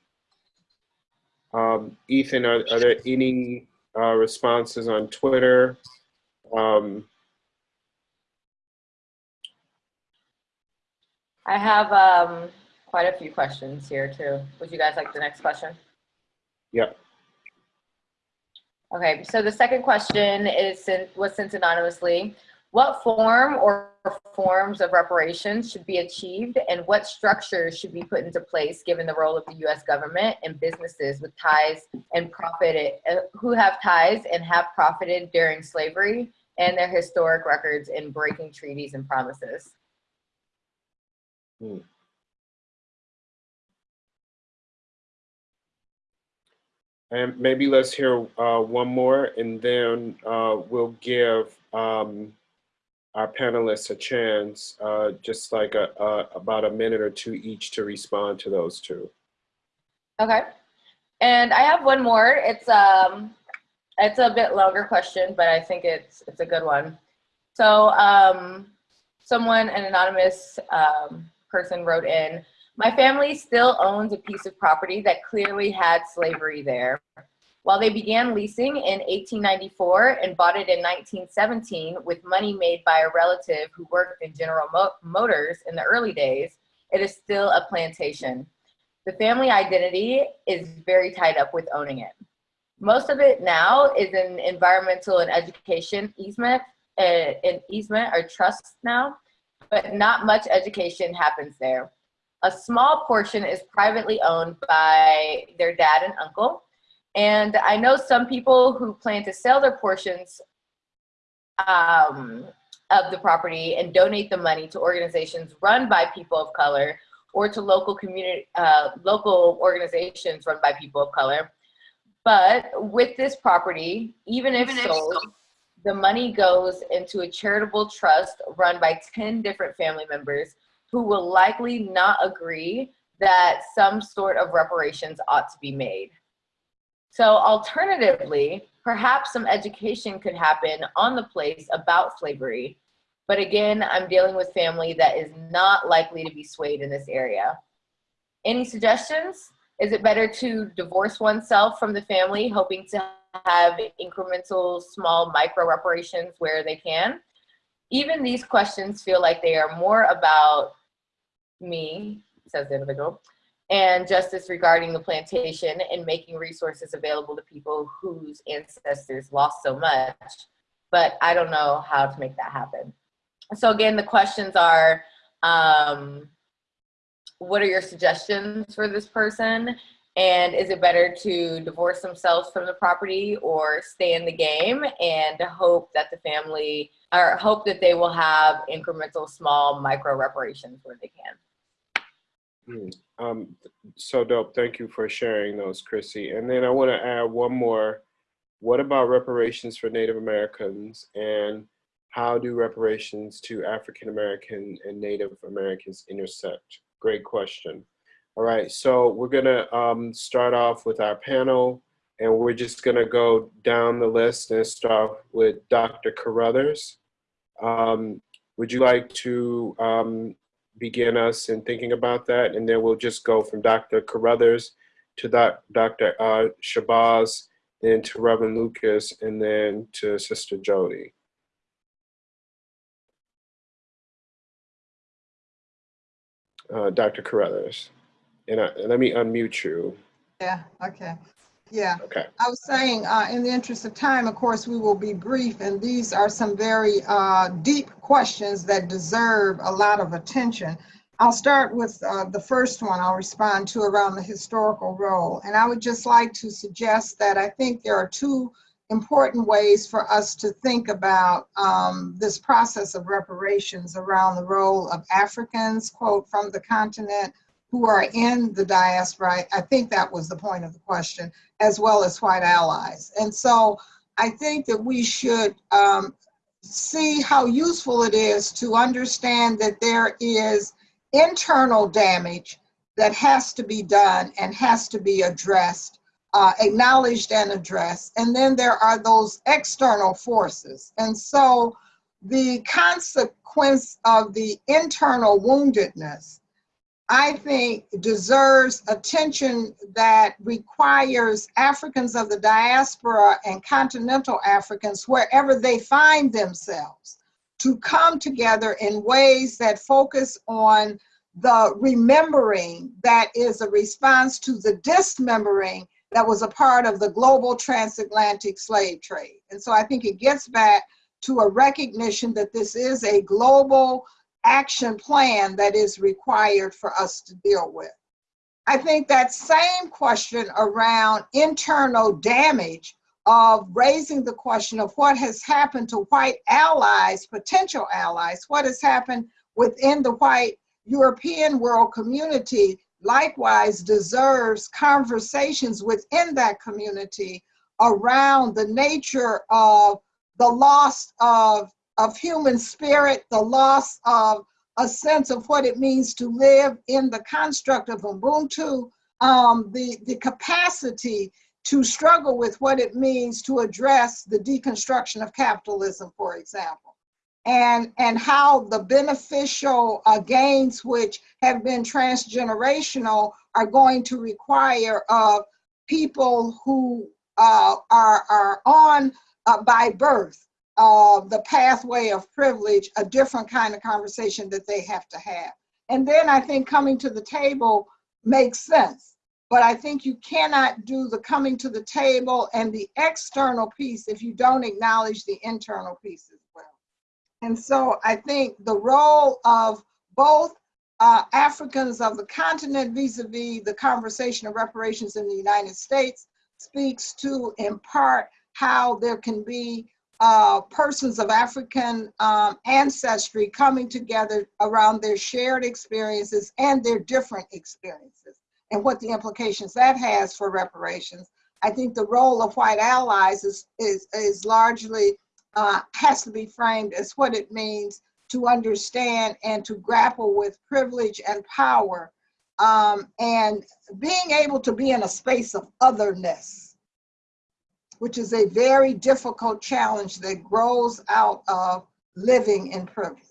Um, Ethan, are, are there any uh, responses on Twitter? Um, I have um, quite a few questions here too. Would you guys like the next question? Yep. Okay, so the second question is sent, was sent anonymously. What form or forms of reparations should be achieved and what structures should be put into place given the role of the US government and businesses with ties and profited, uh, who have ties and have profited during slavery and their historic records in breaking treaties and promises? Hmm. And maybe let's hear uh, one more and then uh, we'll give um, our panelists a chance, uh, just like a, a, about a minute or two each to respond to those two. Okay. And I have one more. It's um it's a bit longer question, but I think it's it's a good one. So um someone, an anonymous um, person wrote in, my family still owns a piece of property that clearly had slavery there. While they began leasing in 1894 and bought it in 1917 with money made by a relative who worked in General Mo Motors in the early days, it is still a plantation. The family identity is very tied up with owning it. Most of it now is in environmental and education easement, uh, an easement or trust now, but not much education happens there. A small portion is privately owned by their dad and uncle. And I know some people who plan to sell their portions um, of the property and donate the money to organizations run by people of color or to local community, uh, local organizations run by people of color. But with this property, even if Even if sold, sold. the money goes into a charitable trust run by 10 different family members who will likely not agree that some sort of reparations ought to be made. So alternatively, perhaps some education could happen on the place about slavery. But again, I'm dealing with family that is not likely to be swayed in this area. Any suggestions? Is it better to divorce oneself from the family, hoping to have incremental small micro reparations where they can? Even these questions feel like they are more about me, says the individual, and justice regarding the plantation and making resources available to people whose ancestors lost so much. But I don't know how to make that happen. So again, the questions are, um, what are your suggestions for this person? And is it better to divorce themselves from the property or stay in the game and hope that the family, or hope that they will have incremental small micro reparations where they can? Hmm. Um, so dope. Thank you for sharing those, Chrissy. And then I want to add one more. What about reparations for Native Americans and how do reparations to African American and Native Americans intersect? Great question. All right, so we're gonna um, start off with our panel and we're just gonna go down the list and start with Dr. Carruthers. Um, would you like to um, begin us in thinking about that? And then we'll just go from Dr. Carruthers to Dr. Uh, Shabazz, then to Reverend Lucas, and then to Sister Jody. Uh, Dr. Carruthers. And I, let me unmute you. Yeah, okay. Yeah, Okay. I was saying, uh, in the interest of time, of course, we will be brief, and these are some very uh, deep questions that deserve a lot of attention. I'll start with uh, the first one I'll respond to around the historical role. And I would just like to suggest that I think there are two important ways for us to think about um, this process of reparations around the role of Africans, quote, from the continent, who are in the diaspora. I think that was the point of the question, as well as white allies. And so I think that we should um, see how useful it is to understand that there is internal damage that has to be done and has to be addressed, uh, acknowledged and addressed. And then there are those external forces. And so the consequence of the internal woundedness, I think, deserves attention that requires Africans of the diaspora and continental Africans, wherever they find themselves, to come together in ways that focus on the remembering that is a response to the dismembering that was a part of the global transatlantic slave trade. And so I think it gets back to a recognition that this is a global action plan that is required for us to deal with. I think that same question around internal damage of raising the question of what has happened to white allies, potential allies, what has happened within the white European world community likewise deserves conversations within that community around the nature of the loss of, of human spirit, the loss of a sense of what it means to live in the construct of Ubuntu, um, the, the capacity to struggle with what it means to address the deconstruction of capitalism, for example, and, and how the beneficial uh, gains which have been transgenerational are going to require uh, people who uh, are, are on uh, by birth uh, the pathway of privilege, a different kind of conversation that they have to have. And then I think coming to the table makes sense but I think you cannot do the coming to the table and the external piece if you don't acknowledge the internal piece as well. And so I think the role of both uh, Africans of the continent vis-a-vis -vis the conversation of reparations in the United States speaks to, in part, how there can be uh, persons of African um, ancestry coming together around their shared experiences and their different experiences and what the implications that has for reparations. I think the role of white allies is, is, is largely, uh, has to be framed as what it means to understand and to grapple with privilege and power um, and being able to be in a space of otherness, which is a very difficult challenge that grows out of living in privilege.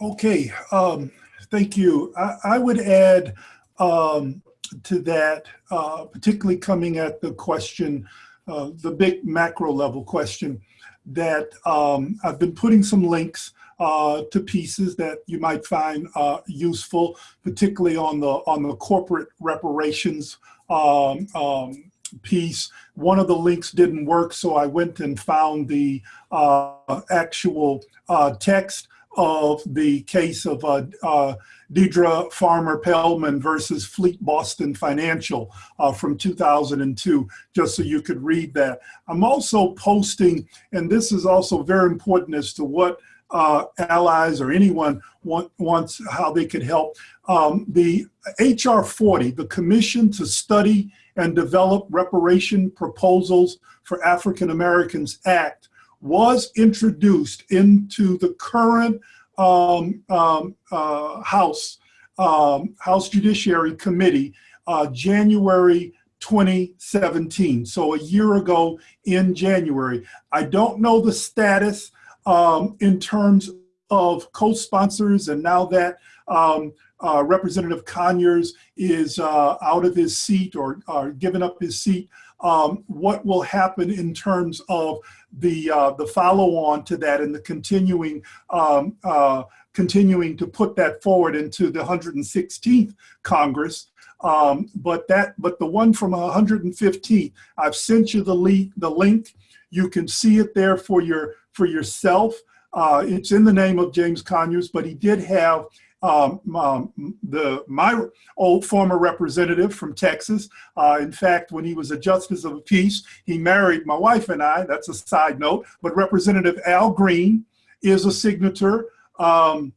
Okay, um, thank you. I, I would add um, to that, uh, particularly coming at the question, uh, the big macro level question, that um, I've been putting some links uh, to pieces that you might find uh, useful, particularly on the on the corporate reparations um, um, piece. One of the links didn't work, so I went and found the uh, actual uh, text of the case of uh, uh, Deadria Farmer Paellmann versus Fleet Boston Financial uh, from 2002, just so you could read that. I'm also posting, and this is also very important as to what uh, allies or anyone want, wants, how they could help. Um, the HR 40, the Commission to Study and Develop Reparation Proposals for African Americans Act, was introduced into the current um, um, uh, House um, House Judiciary Committee uh, January 2017. So a year ago in January. I don't know the status um, in terms of co-sponsors and now that um, uh, Representative Conyers is uh, out of his seat or, or given up his seat, um, what will happen in terms of the uh, the follow on to that and the continuing um, uh, continuing to put that forward into the 116th Congress. Um, but that but the one from 115th, I've sent you the. The link, you can see it there for your for yourself. Uh, it's in the name of James Conyers, but he did have um, um, the my old former representative from Texas. Uh, in fact, when he was a justice of the peace, he married my wife and I. That's a side note. But Representative Al Green is a signature um,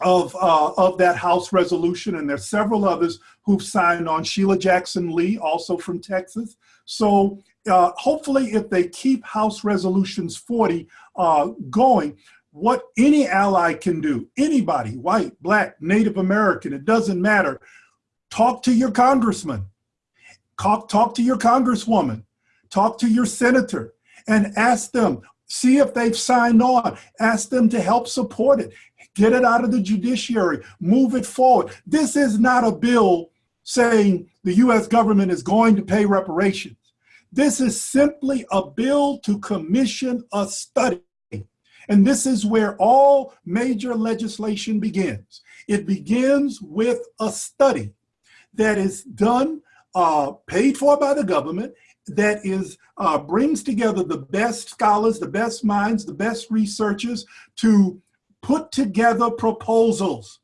of uh, of that House resolution, and there's several others who've signed on. Sheila Jackson Lee, also from Texas. So uh, hopefully, if they keep House Resolutions 40 uh, going, what any ally can do, anybody, white, black, Native American, it doesn't matter. Talk to your congressman, talk, talk to your congresswoman, talk to your senator, and ask them, see if they've signed on, ask them to help support it, get it out of the judiciary, move it forward. This is not a bill saying the US government is going to pay reparations. This is simply a bill to commission a study and this is where all major legislation begins. It begins with a study that is done, uh, paid for by the government, that is uh, brings together the best scholars, the best minds, the best researchers to put together proposals,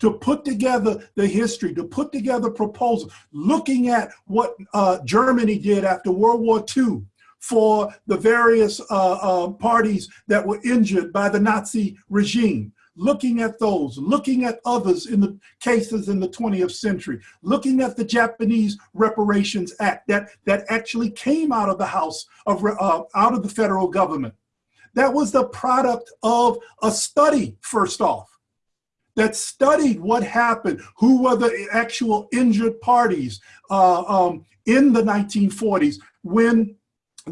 to put together the history, to put together proposals, looking at what uh, Germany did after World War II, for the various uh, uh, parties that were injured by the Nazi regime, looking at those, looking at others in the cases in the 20th century, looking at the Japanese Reparations Act that, that actually came out of the House, of, uh, out of the federal government. That was the product of a study, first off, that studied what happened, who were the actual injured parties uh, um, in the 1940s when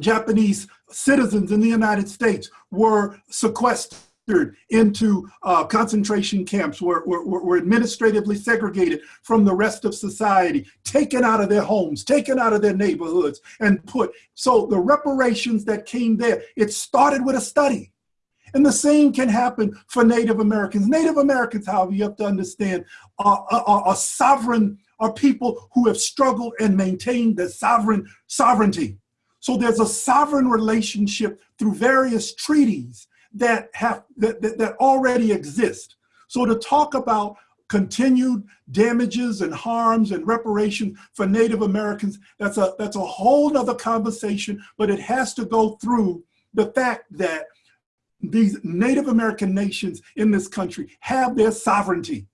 Japanese citizens in the United States were sequestered into uh, concentration camps, were, were, were administratively segregated from the rest of society, taken out of their homes, taken out of their neighborhoods, and put. So the reparations that came there, it started with a study. And the same can happen for Native Americans. Native Americans, however, you have to understand, are, are, are sovereign, are people who have struggled and maintained their sovereign sovereignty. So there's a sovereign relationship through various treaties that have that, that, that already exist. So to talk about continued damages and harms and reparation for Native Americans, that's a that's a whole nother conversation, but it has to go through the fact that these Native American nations in this country have their sovereignty.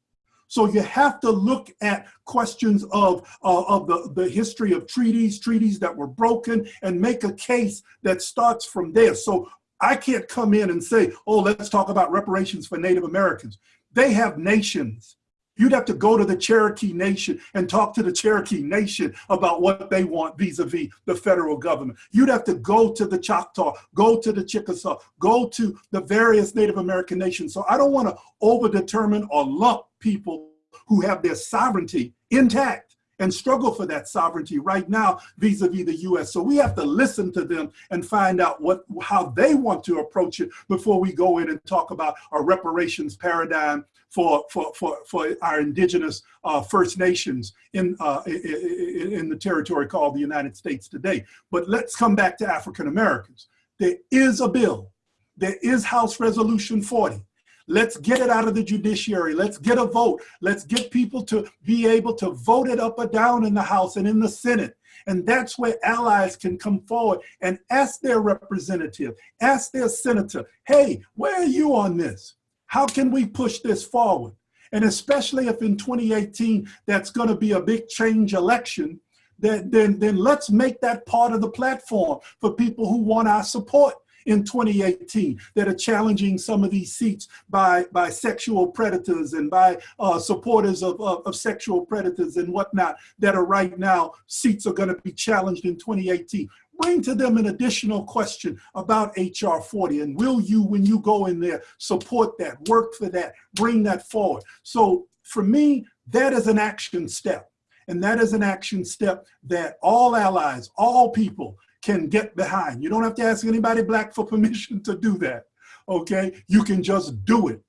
So you have to look at questions of, uh, of the, the history of treaties, treaties that were broken, and make a case that starts from there. So I can't come in and say, oh, let's talk about reparations for Native Americans. They have nations. You'd have to go to the Cherokee Nation and talk to the Cherokee Nation about what they want vis-a-vis -vis the federal government. You'd have to go to the Choctaw, go to the Chickasaw, go to the various Native American nations. So I don't want to over-determine or lump people who have their sovereignty intact and struggle for that sovereignty right now vis-a-vis -vis the US. So we have to listen to them and find out what how they want to approach it before we go in and talk about a reparations paradigm for for for, for our indigenous uh, First Nations in, uh, in in the territory called the United States today. But let's come back to African Americans. There is a bill. There is House Resolution 40 Let's get it out of the judiciary. Let's get a vote. Let's get people to be able to vote it up or down in the House and in the Senate. And that's where allies can come forward and ask their representative, ask their senator, hey, where are you on this? How can we push this forward? And especially if in 2018, that's gonna be a big change election, then, then, then let's make that part of the platform for people who want our support in 2018 that are challenging some of these seats by, by sexual predators and by uh, supporters of, of, of, sexual predators and whatnot that are right now, seats are gonna be challenged in 2018. Bring to them an additional question about HR 40 and will you, when you go in there, support that, work for that, bring that forward. So for me, that is an action step. And that is an action step that all allies, all people can get behind. You don't have to ask anybody black for permission to do that, okay? You can just do it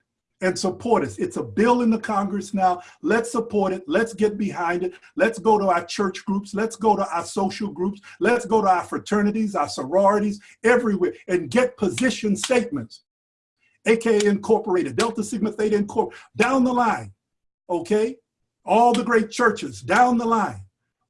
and support us. It's a bill in the Congress now. Let's support it. Let's get behind it. Let's go to our church groups. Let's go to our social groups. Let's go to our fraternities, our sororities, everywhere, and get position statements, AKA Incorporated, Delta Sigma Theta Incorporated, down the line, okay? All the great churches, down the line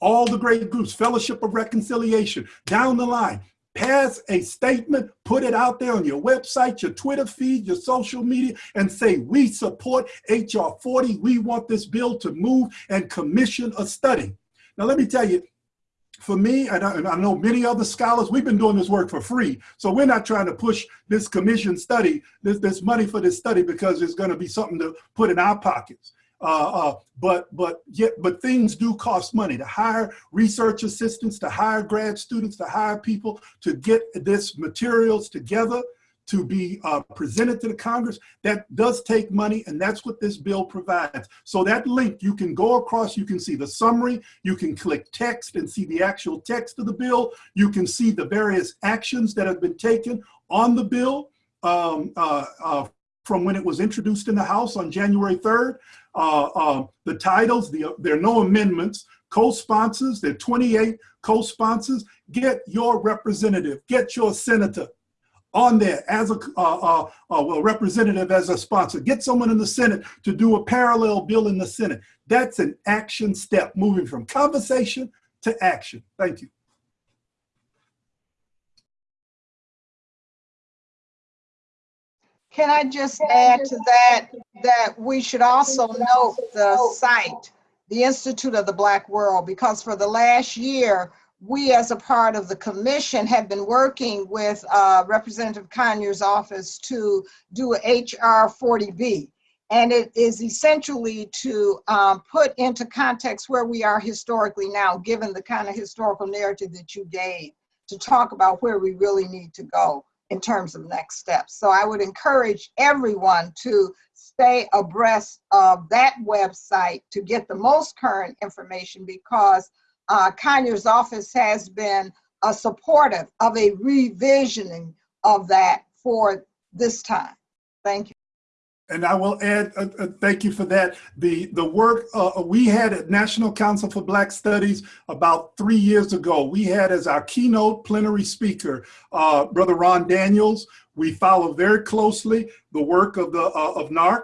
all the great groups, Fellowship of Reconciliation, down the line. Pass a statement, put it out there on your website, your Twitter feed, your social media, and say, we support HR 40. We want this bill to move and commission a study. Now, let me tell you, for me, and I, and I, know many other scholars, we've been doing this work for free. So we're not trying to push this commission study, this, this money for this study because it's going to be something to put in our pockets. Uh, uh, but but yet but things do cost money to hire research assistants, to hire grad students, to hire people to get this materials together to be uh, presented to the Congress. That does take money, and that's what this bill provides. So that link, you can go across, you can see the summary, you can click text and see the actual text of the bill. You can see the various actions that have been taken on the bill um, uh, uh, from when it was introduced in the House on January 3rd. Uh, uh, the titles, the, there are no amendments. Co-sponsors, there are 28 co-sponsors. Get your representative, get your senator, on there as a uh, uh, uh, well, representative as a sponsor. Get someone in the Senate to do a parallel bill in the Senate. That's an action step, moving from conversation to action. Thank you. Can I just add to that, that we should also note the site, the Institute of the Black World, because for the last year, we as a part of the commission have been working with uh, Representative Conyers' office to do HR 40B. And it is essentially to um, put into context where we are historically now, given the kind of historical narrative that you gave, to talk about where we really need to go in terms of next steps. So I would encourage everyone to stay abreast of that website to get the most current information because uh, Conyers' office has been uh, supportive of a revisioning of that for this time. Thank you. And I will add, uh, uh, thank you for that. The the work uh, we had at National Council for Black Studies about three years ago, we had as our keynote plenary speaker, uh, Brother Ron Daniels. We follow very closely the work of the uh, of NAARC.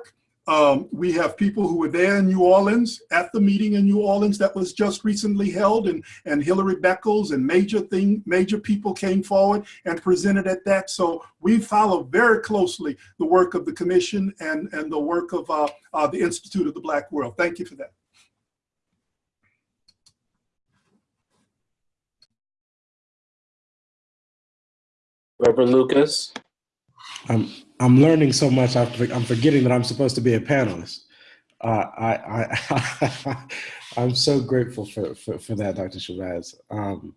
Um, we have people who were there in New Orleans at the meeting in New Orleans that was just recently held and, and Hilary Beckles and major thing, major people came forward and presented at that. So we follow very closely the work of the commission and, and the work of uh, uh, the Institute of the Black World. Thank you for that. Reverend Lucas. I'm I'm learning so much. I'm forgetting that I'm supposed to be a panelist. Uh, I, I, I'm so grateful for, for, for that, Dr. Shabazz. Um,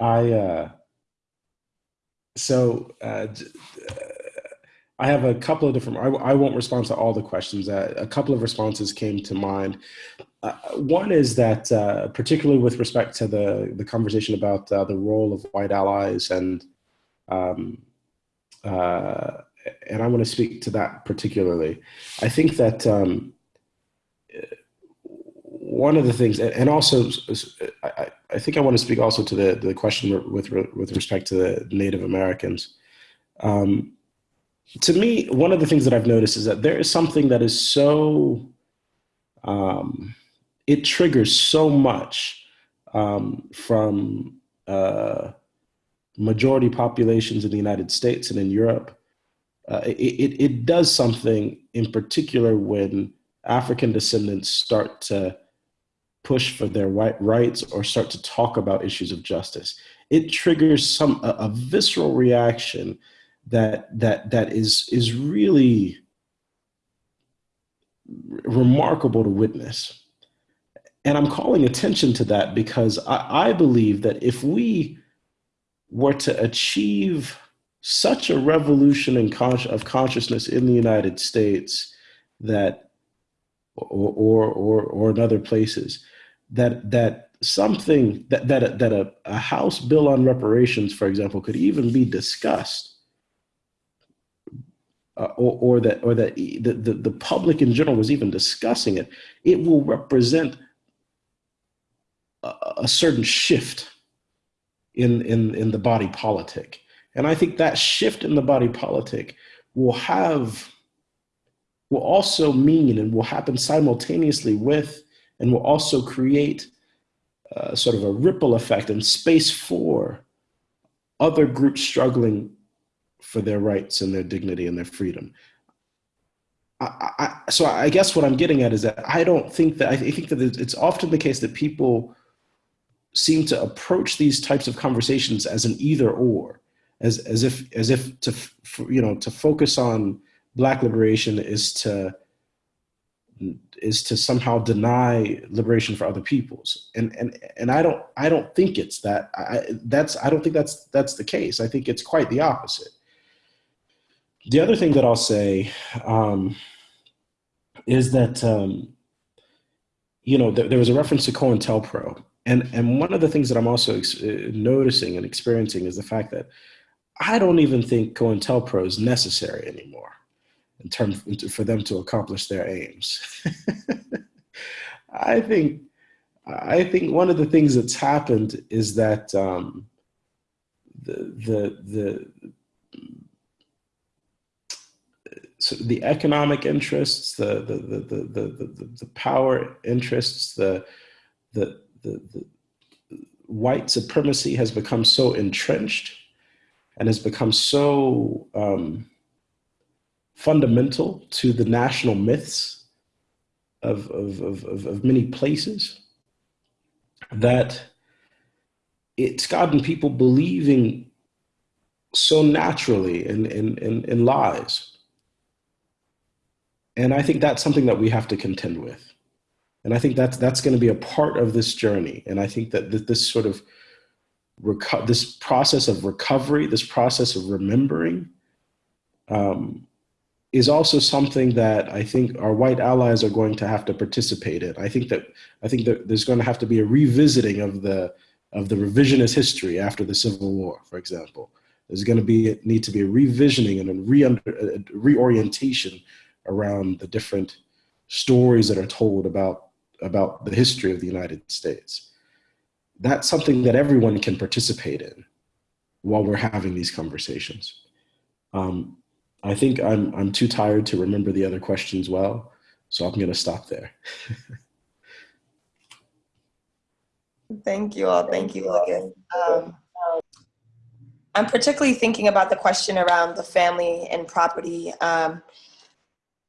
I, uh, so uh, I have a couple of different, I, I won't respond to all the questions. Uh, a couple of responses came to mind. Uh, one is that, uh, particularly with respect to the, the conversation about uh, the role of white allies and um, uh, and I want to speak to that particularly. I think that um, one of the things, and also, I, think I want to speak also to the, the question with, with respect to the Native Americans. Um, to me, one of the things that I've noticed is that there is something that is so, um, it triggers so much um, from uh, majority populations in the United States and in Europe uh, it, it does something in particular when African descendants start to push for their white rights or start to talk about issues of justice. It triggers some a, a visceral reaction that that that is is really remarkable to witness. And I'm calling attention to that because I, I believe that if we were to achieve such a revolution in con of consciousness in the United States that, or, or, or, in other places, that, that something, that, that, a, that a, a House bill on reparations, for example, could even be discussed uh, or, or, that or that the, the, the public in general was even discussing it, it will represent a, a certain shift in, in, in the body politic. And I think that shift in the body politic will have, will also mean and will happen simultaneously with, and will also create uh, sort of a ripple effect and space for other groups struggling for their rights and their dignity and their freedom. I, I, so I guess what I'm getting at is that I don't think that, I think that it's often the case that people seem to approach these types of conversations as an either or, as, as if, as if to, you know, to focus on black liberation is to, is to somehow deny liberation for other peoples. And, and, and I don't, I don't think it's that, I, that's, I don't think that's, that's the case. I think it's quite the opposite. The other thing that I'll say um, is that, um, you know, there, there was a reference to COINTELPRO. And, and one of the things that I'm also uh, noticing and experiencing is the fact that I don't even think COINTELPRO is necessary anymore in terms for them to accomplish their aims. I think I think one of the things that's happened is that um, the the the so the economic interests, the the the the the, the, power interests, the, the the the white supremacy has become so entrenched and has become so um, fundamental to the national myths of, of, of, of, many places that it's gotten people believing so naturally in, in, in, in lies. And I think that's something that we have to contend with. And I think that's, that's going to be a part of this journey. And I think that this sort of this process of recovery, this process of remembering, um, is also something that I think our white allies are going to have to participate in. I think that I think that there's going to have to be a revisiting of the of the revisionist history after the Civil War, for example. There's going to be need to be a revisioning and a, a reorientation around the different stories that are told about about the history of the United States. That's something that everyone can participate in while we're having these conversations. Um, I think I'm, I'm too tired to remember the other questions well, so I'm going to stop there. Thank you all. Thank you, Lucas. Um, I'm particularly thinking about the question around the family and property. Um,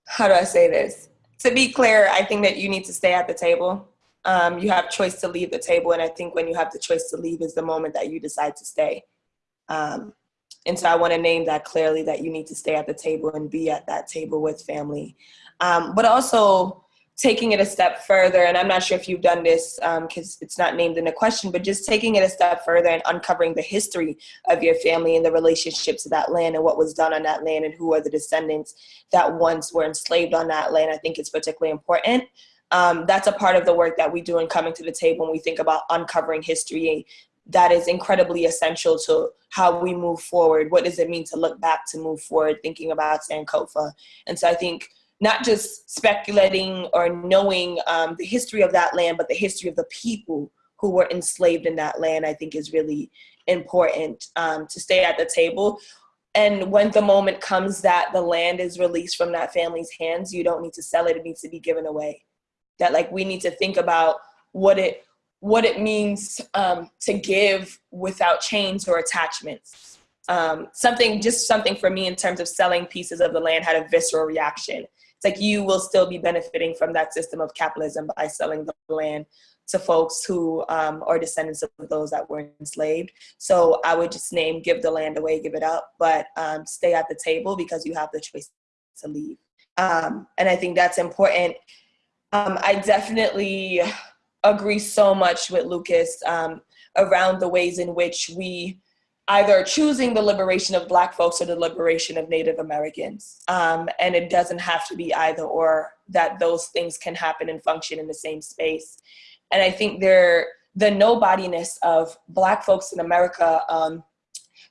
how do I say this? To be clear, I think that you need to stay at the table. Um, you have choice to leave the table, and I think when you have the choice to leave is the moment that you decide to stay. Um, and so I want to name that clearly that you need to stay at the table and be at that table with family. Um, but also taking it a step further, and I'm not sure if you've done this because um, it's not named in the question, but just taking it a step further and uncovering the history of your family and the relationship to that land and what was done on that land and who are the descendants that once were enslaved on that land, I think is particularly important. Um, that's a part of the work that we do in coming to the table when we think about uncovering history that is incredibly essential to how we move forward. What does it mean to look back to move forward, thinking about Sankofa? And so I think not just speculating or knowing um, the history of that land, but the history of the people who were enslaved in that land, I think is really important um, to stay at the table. And when the moment comes that the land is released from that family's hands, you don't need to sell it, it needs to be given away. That like we need to think about what it what it means um, to give without chains or attachments. Um, something, just something for me in terms of selling pieces of the land had a visceral reaction. It's like you will still be benefiting from that system of capitalism by selling the land to folks who um, are descendants of those that were enslaved. So I would just name give the land away, give it up, but um, stay at the table because you have the choice to leave. Um, and I think that's important. Um, I definitely agree so much with Lucas um, around the ways in which we either choosing the liberation of black folks or the liberation of Native Americans. Um, and it doesn't have to be either or that those things can happen and function in the same space. And I think there, the nobodiness of black folks in America um,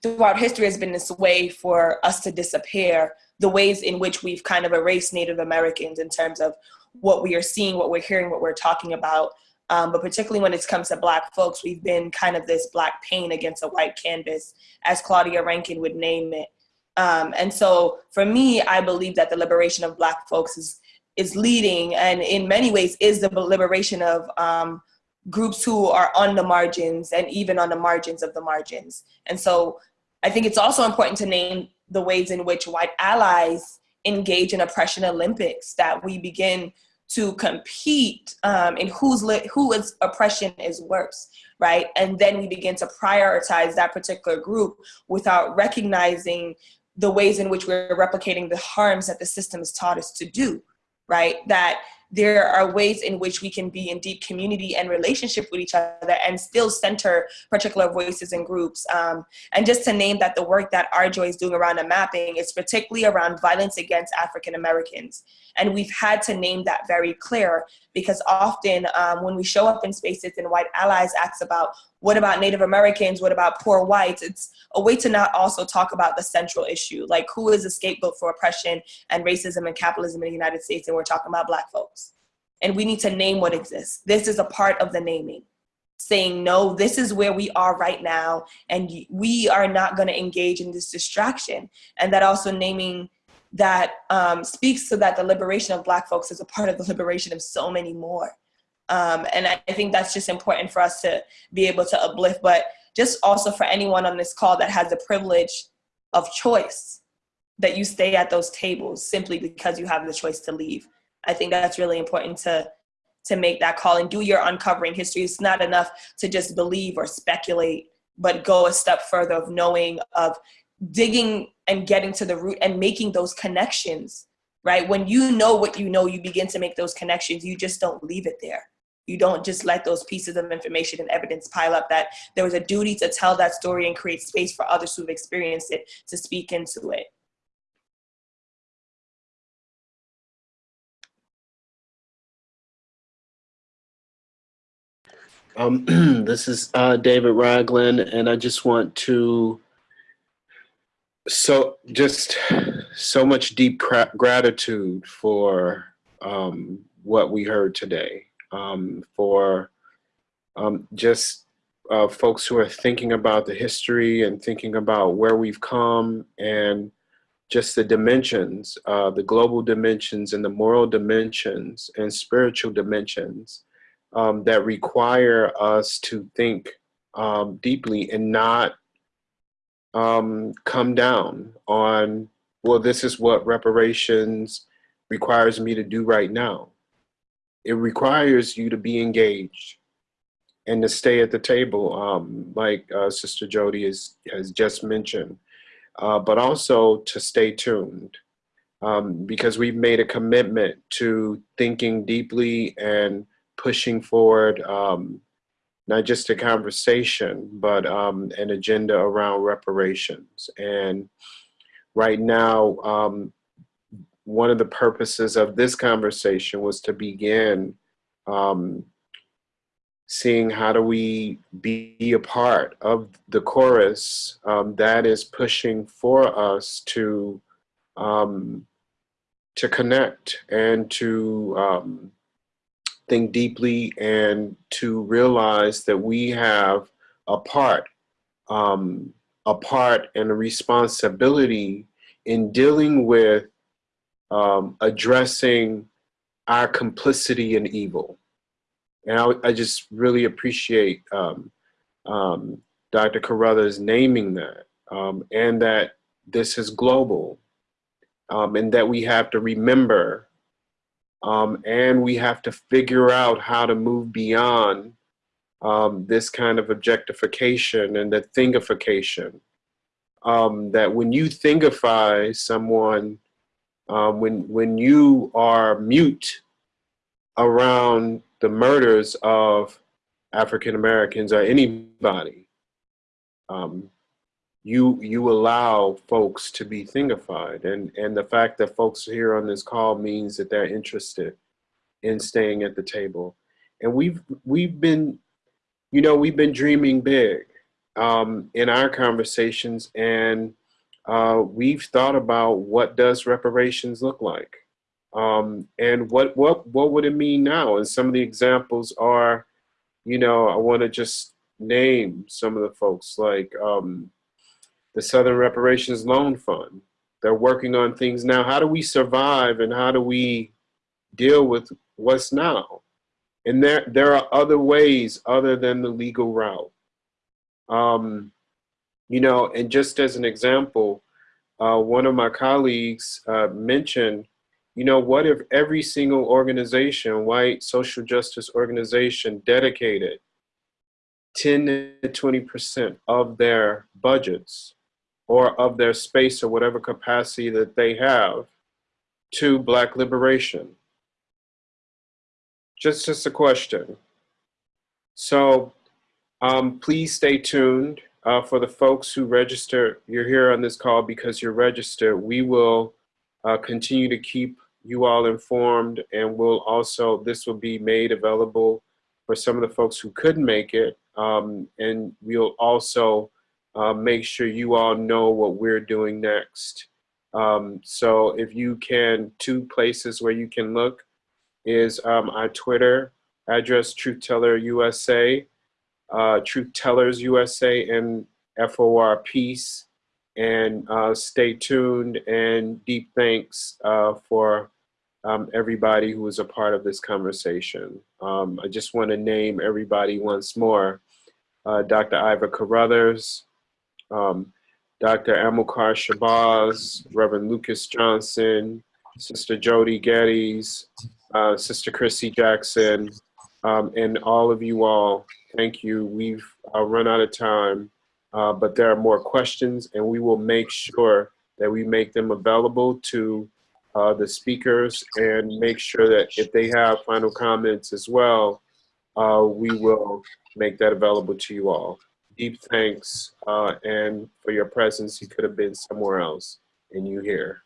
throughout history has been this way for us to disappear, the ways in which we've kind of erased Native Americans in terms of what we are seeing, what we're hearing, what we're talking about, um, but particularly when it comes to black folks, we've been kind of this black paint against a white canvas, as Claudia Rankine would name it. Um, and so for me, I believe that the liberation of black folks is, is leading and in many ways is the liberation of um, groups who are on the margins and even on the margins of the margins. And so I think it's also important to name the ways in which white allies engage in oppression Olympics, that we begin to compete um, in who's li- who is oppression is worse, right? And then we begin to prioritize that particular group without recognizing the ways in which we're replicating the harms that the system has taught us to do, right? That there are ways in which we can be in deep community and relationship with each other and still center particular voices and groups. Um, and just to name that the work that RJoy is doing around the mapping is particularly around violence against African Americans. And we've had to name that very clear because often um, when we show up in spaces and white allies ask about what about Native Americans, what about poor whites, it's a way to not also talk about the central issue, like who is a scapegoat for oppression and racism and capitalism in the United States, and we're talking about black folks. And we need to name what exists. This is a part of the naming saying no this is where we are right now and we are not going to engage in this distraction and that also naming that um, speaks to that the liberation of black folks is a part of the liberation of so many more. Um, and I, I think that's just important for us to be able to uplift but just also for anyone on this call that has the privilege of choice that you stay at those tables simply because you have the choice to leave. I think that's really important to to make that call and do your uncovering history. It's not enough to just believe or speculate but go a step further of knowing of digging and getting to the root and making those connections, right? When you know what you know, you begin to make those connections. You just don't leave it there. You don't just let those pieces of information and evidence pile up that there was a duty to tell that story and create space for others who've experienced it to speak into it. Um, this is uh, David Ragland, and I just want to so just so much deep gratitude for um, what we heard today, um, for um, just uh, folks who are thinking about the history and thinking about where we've come and just the dimensions, uh, the global dimensions and the moral dimensions and spiritual dimensions um, that require us to think um, deeply and not um, come down on, well, this is what reparations requires me to do right now. It requires you to be engaged and to stay at the table, um, like uh, Sister Jody has, has just mentioned, uh, but also to stay tuned um, because we've made a commitment to thinking deeply and pushing forward um, not just a conversation, but um, an agenda around reparations. And right now, um, one of the purposes of this conversation was to begin um, seeing how do we be a part of the chorus um, that is pushing for us to um, to connect and to um, think deeply and to realize that we have a part, um, a part and a responsibility in dealing with um, addressing our complicity in evil. And I, I just really appreciate um, um, Dr. Carruthers naming that um, and that this is global um, and that we have to remember um, and we have to figure out how to move beyond um, this kind of objectification and the thingification. Um, that when you thingify someone, um, when, when you are mute around the murders of African Americans or anybody, um, you you allow folks to be thingified. And and the fact that folks are here on this call means that they're interested in staying at the table. And we've we've been you know we've been dreaming big um, in our conversations. And uh, we've thought about what does reparations look like? Um, and what what what would it mean now? And some of the examples are you know I want to just name some of the folks like um, the Southern Reparations Loan Fund. They're working on things now. How do we survive and how do we deal with what's now? And there, there are other ways other than the legal route. Um, you know, and just as an example, uh, one of my colleagues uh, mentioned you know, what if every single organization, white social justice organization, dedicated 10 to 20% of their budgets or of their space or whatever capacity that they have to Black liberation? Just, just a question. So um, please stay tuned. Uh, for the folks who register, you're here on this call because you're registered. We will uh, continue to keep you all informed and we'll also, this will be made available for some of the folks who couldn't make it. Um, and we'll also uh, make sure you all know what we're doing next. Um, so if you can, two places where you can look is um, our Twitter address, Truth Teller USA, uh, Truth Tellers USA, and FOR Peace. And uh, stay tuned and deep thanks uh, for um, everybody who was a part of this conversation. Um, I just want to name everybody once more. Uh, Dr. Iva Carruthers, um, Dr. Amilcar Shabazz, Reverend Lucas Johnson, Sister Jody Geddes, uh, Sister Chrissy Jackson, um, and all of you all, thank you. We've uh, run out of time, uh, but there are more questions and we will make sure that we make them available to uh, the speakers and make sure that if they have final comments as well, uh, we will make that available to you all. Deep thanks uh, and for your presence. You could have been somewhere else and you here.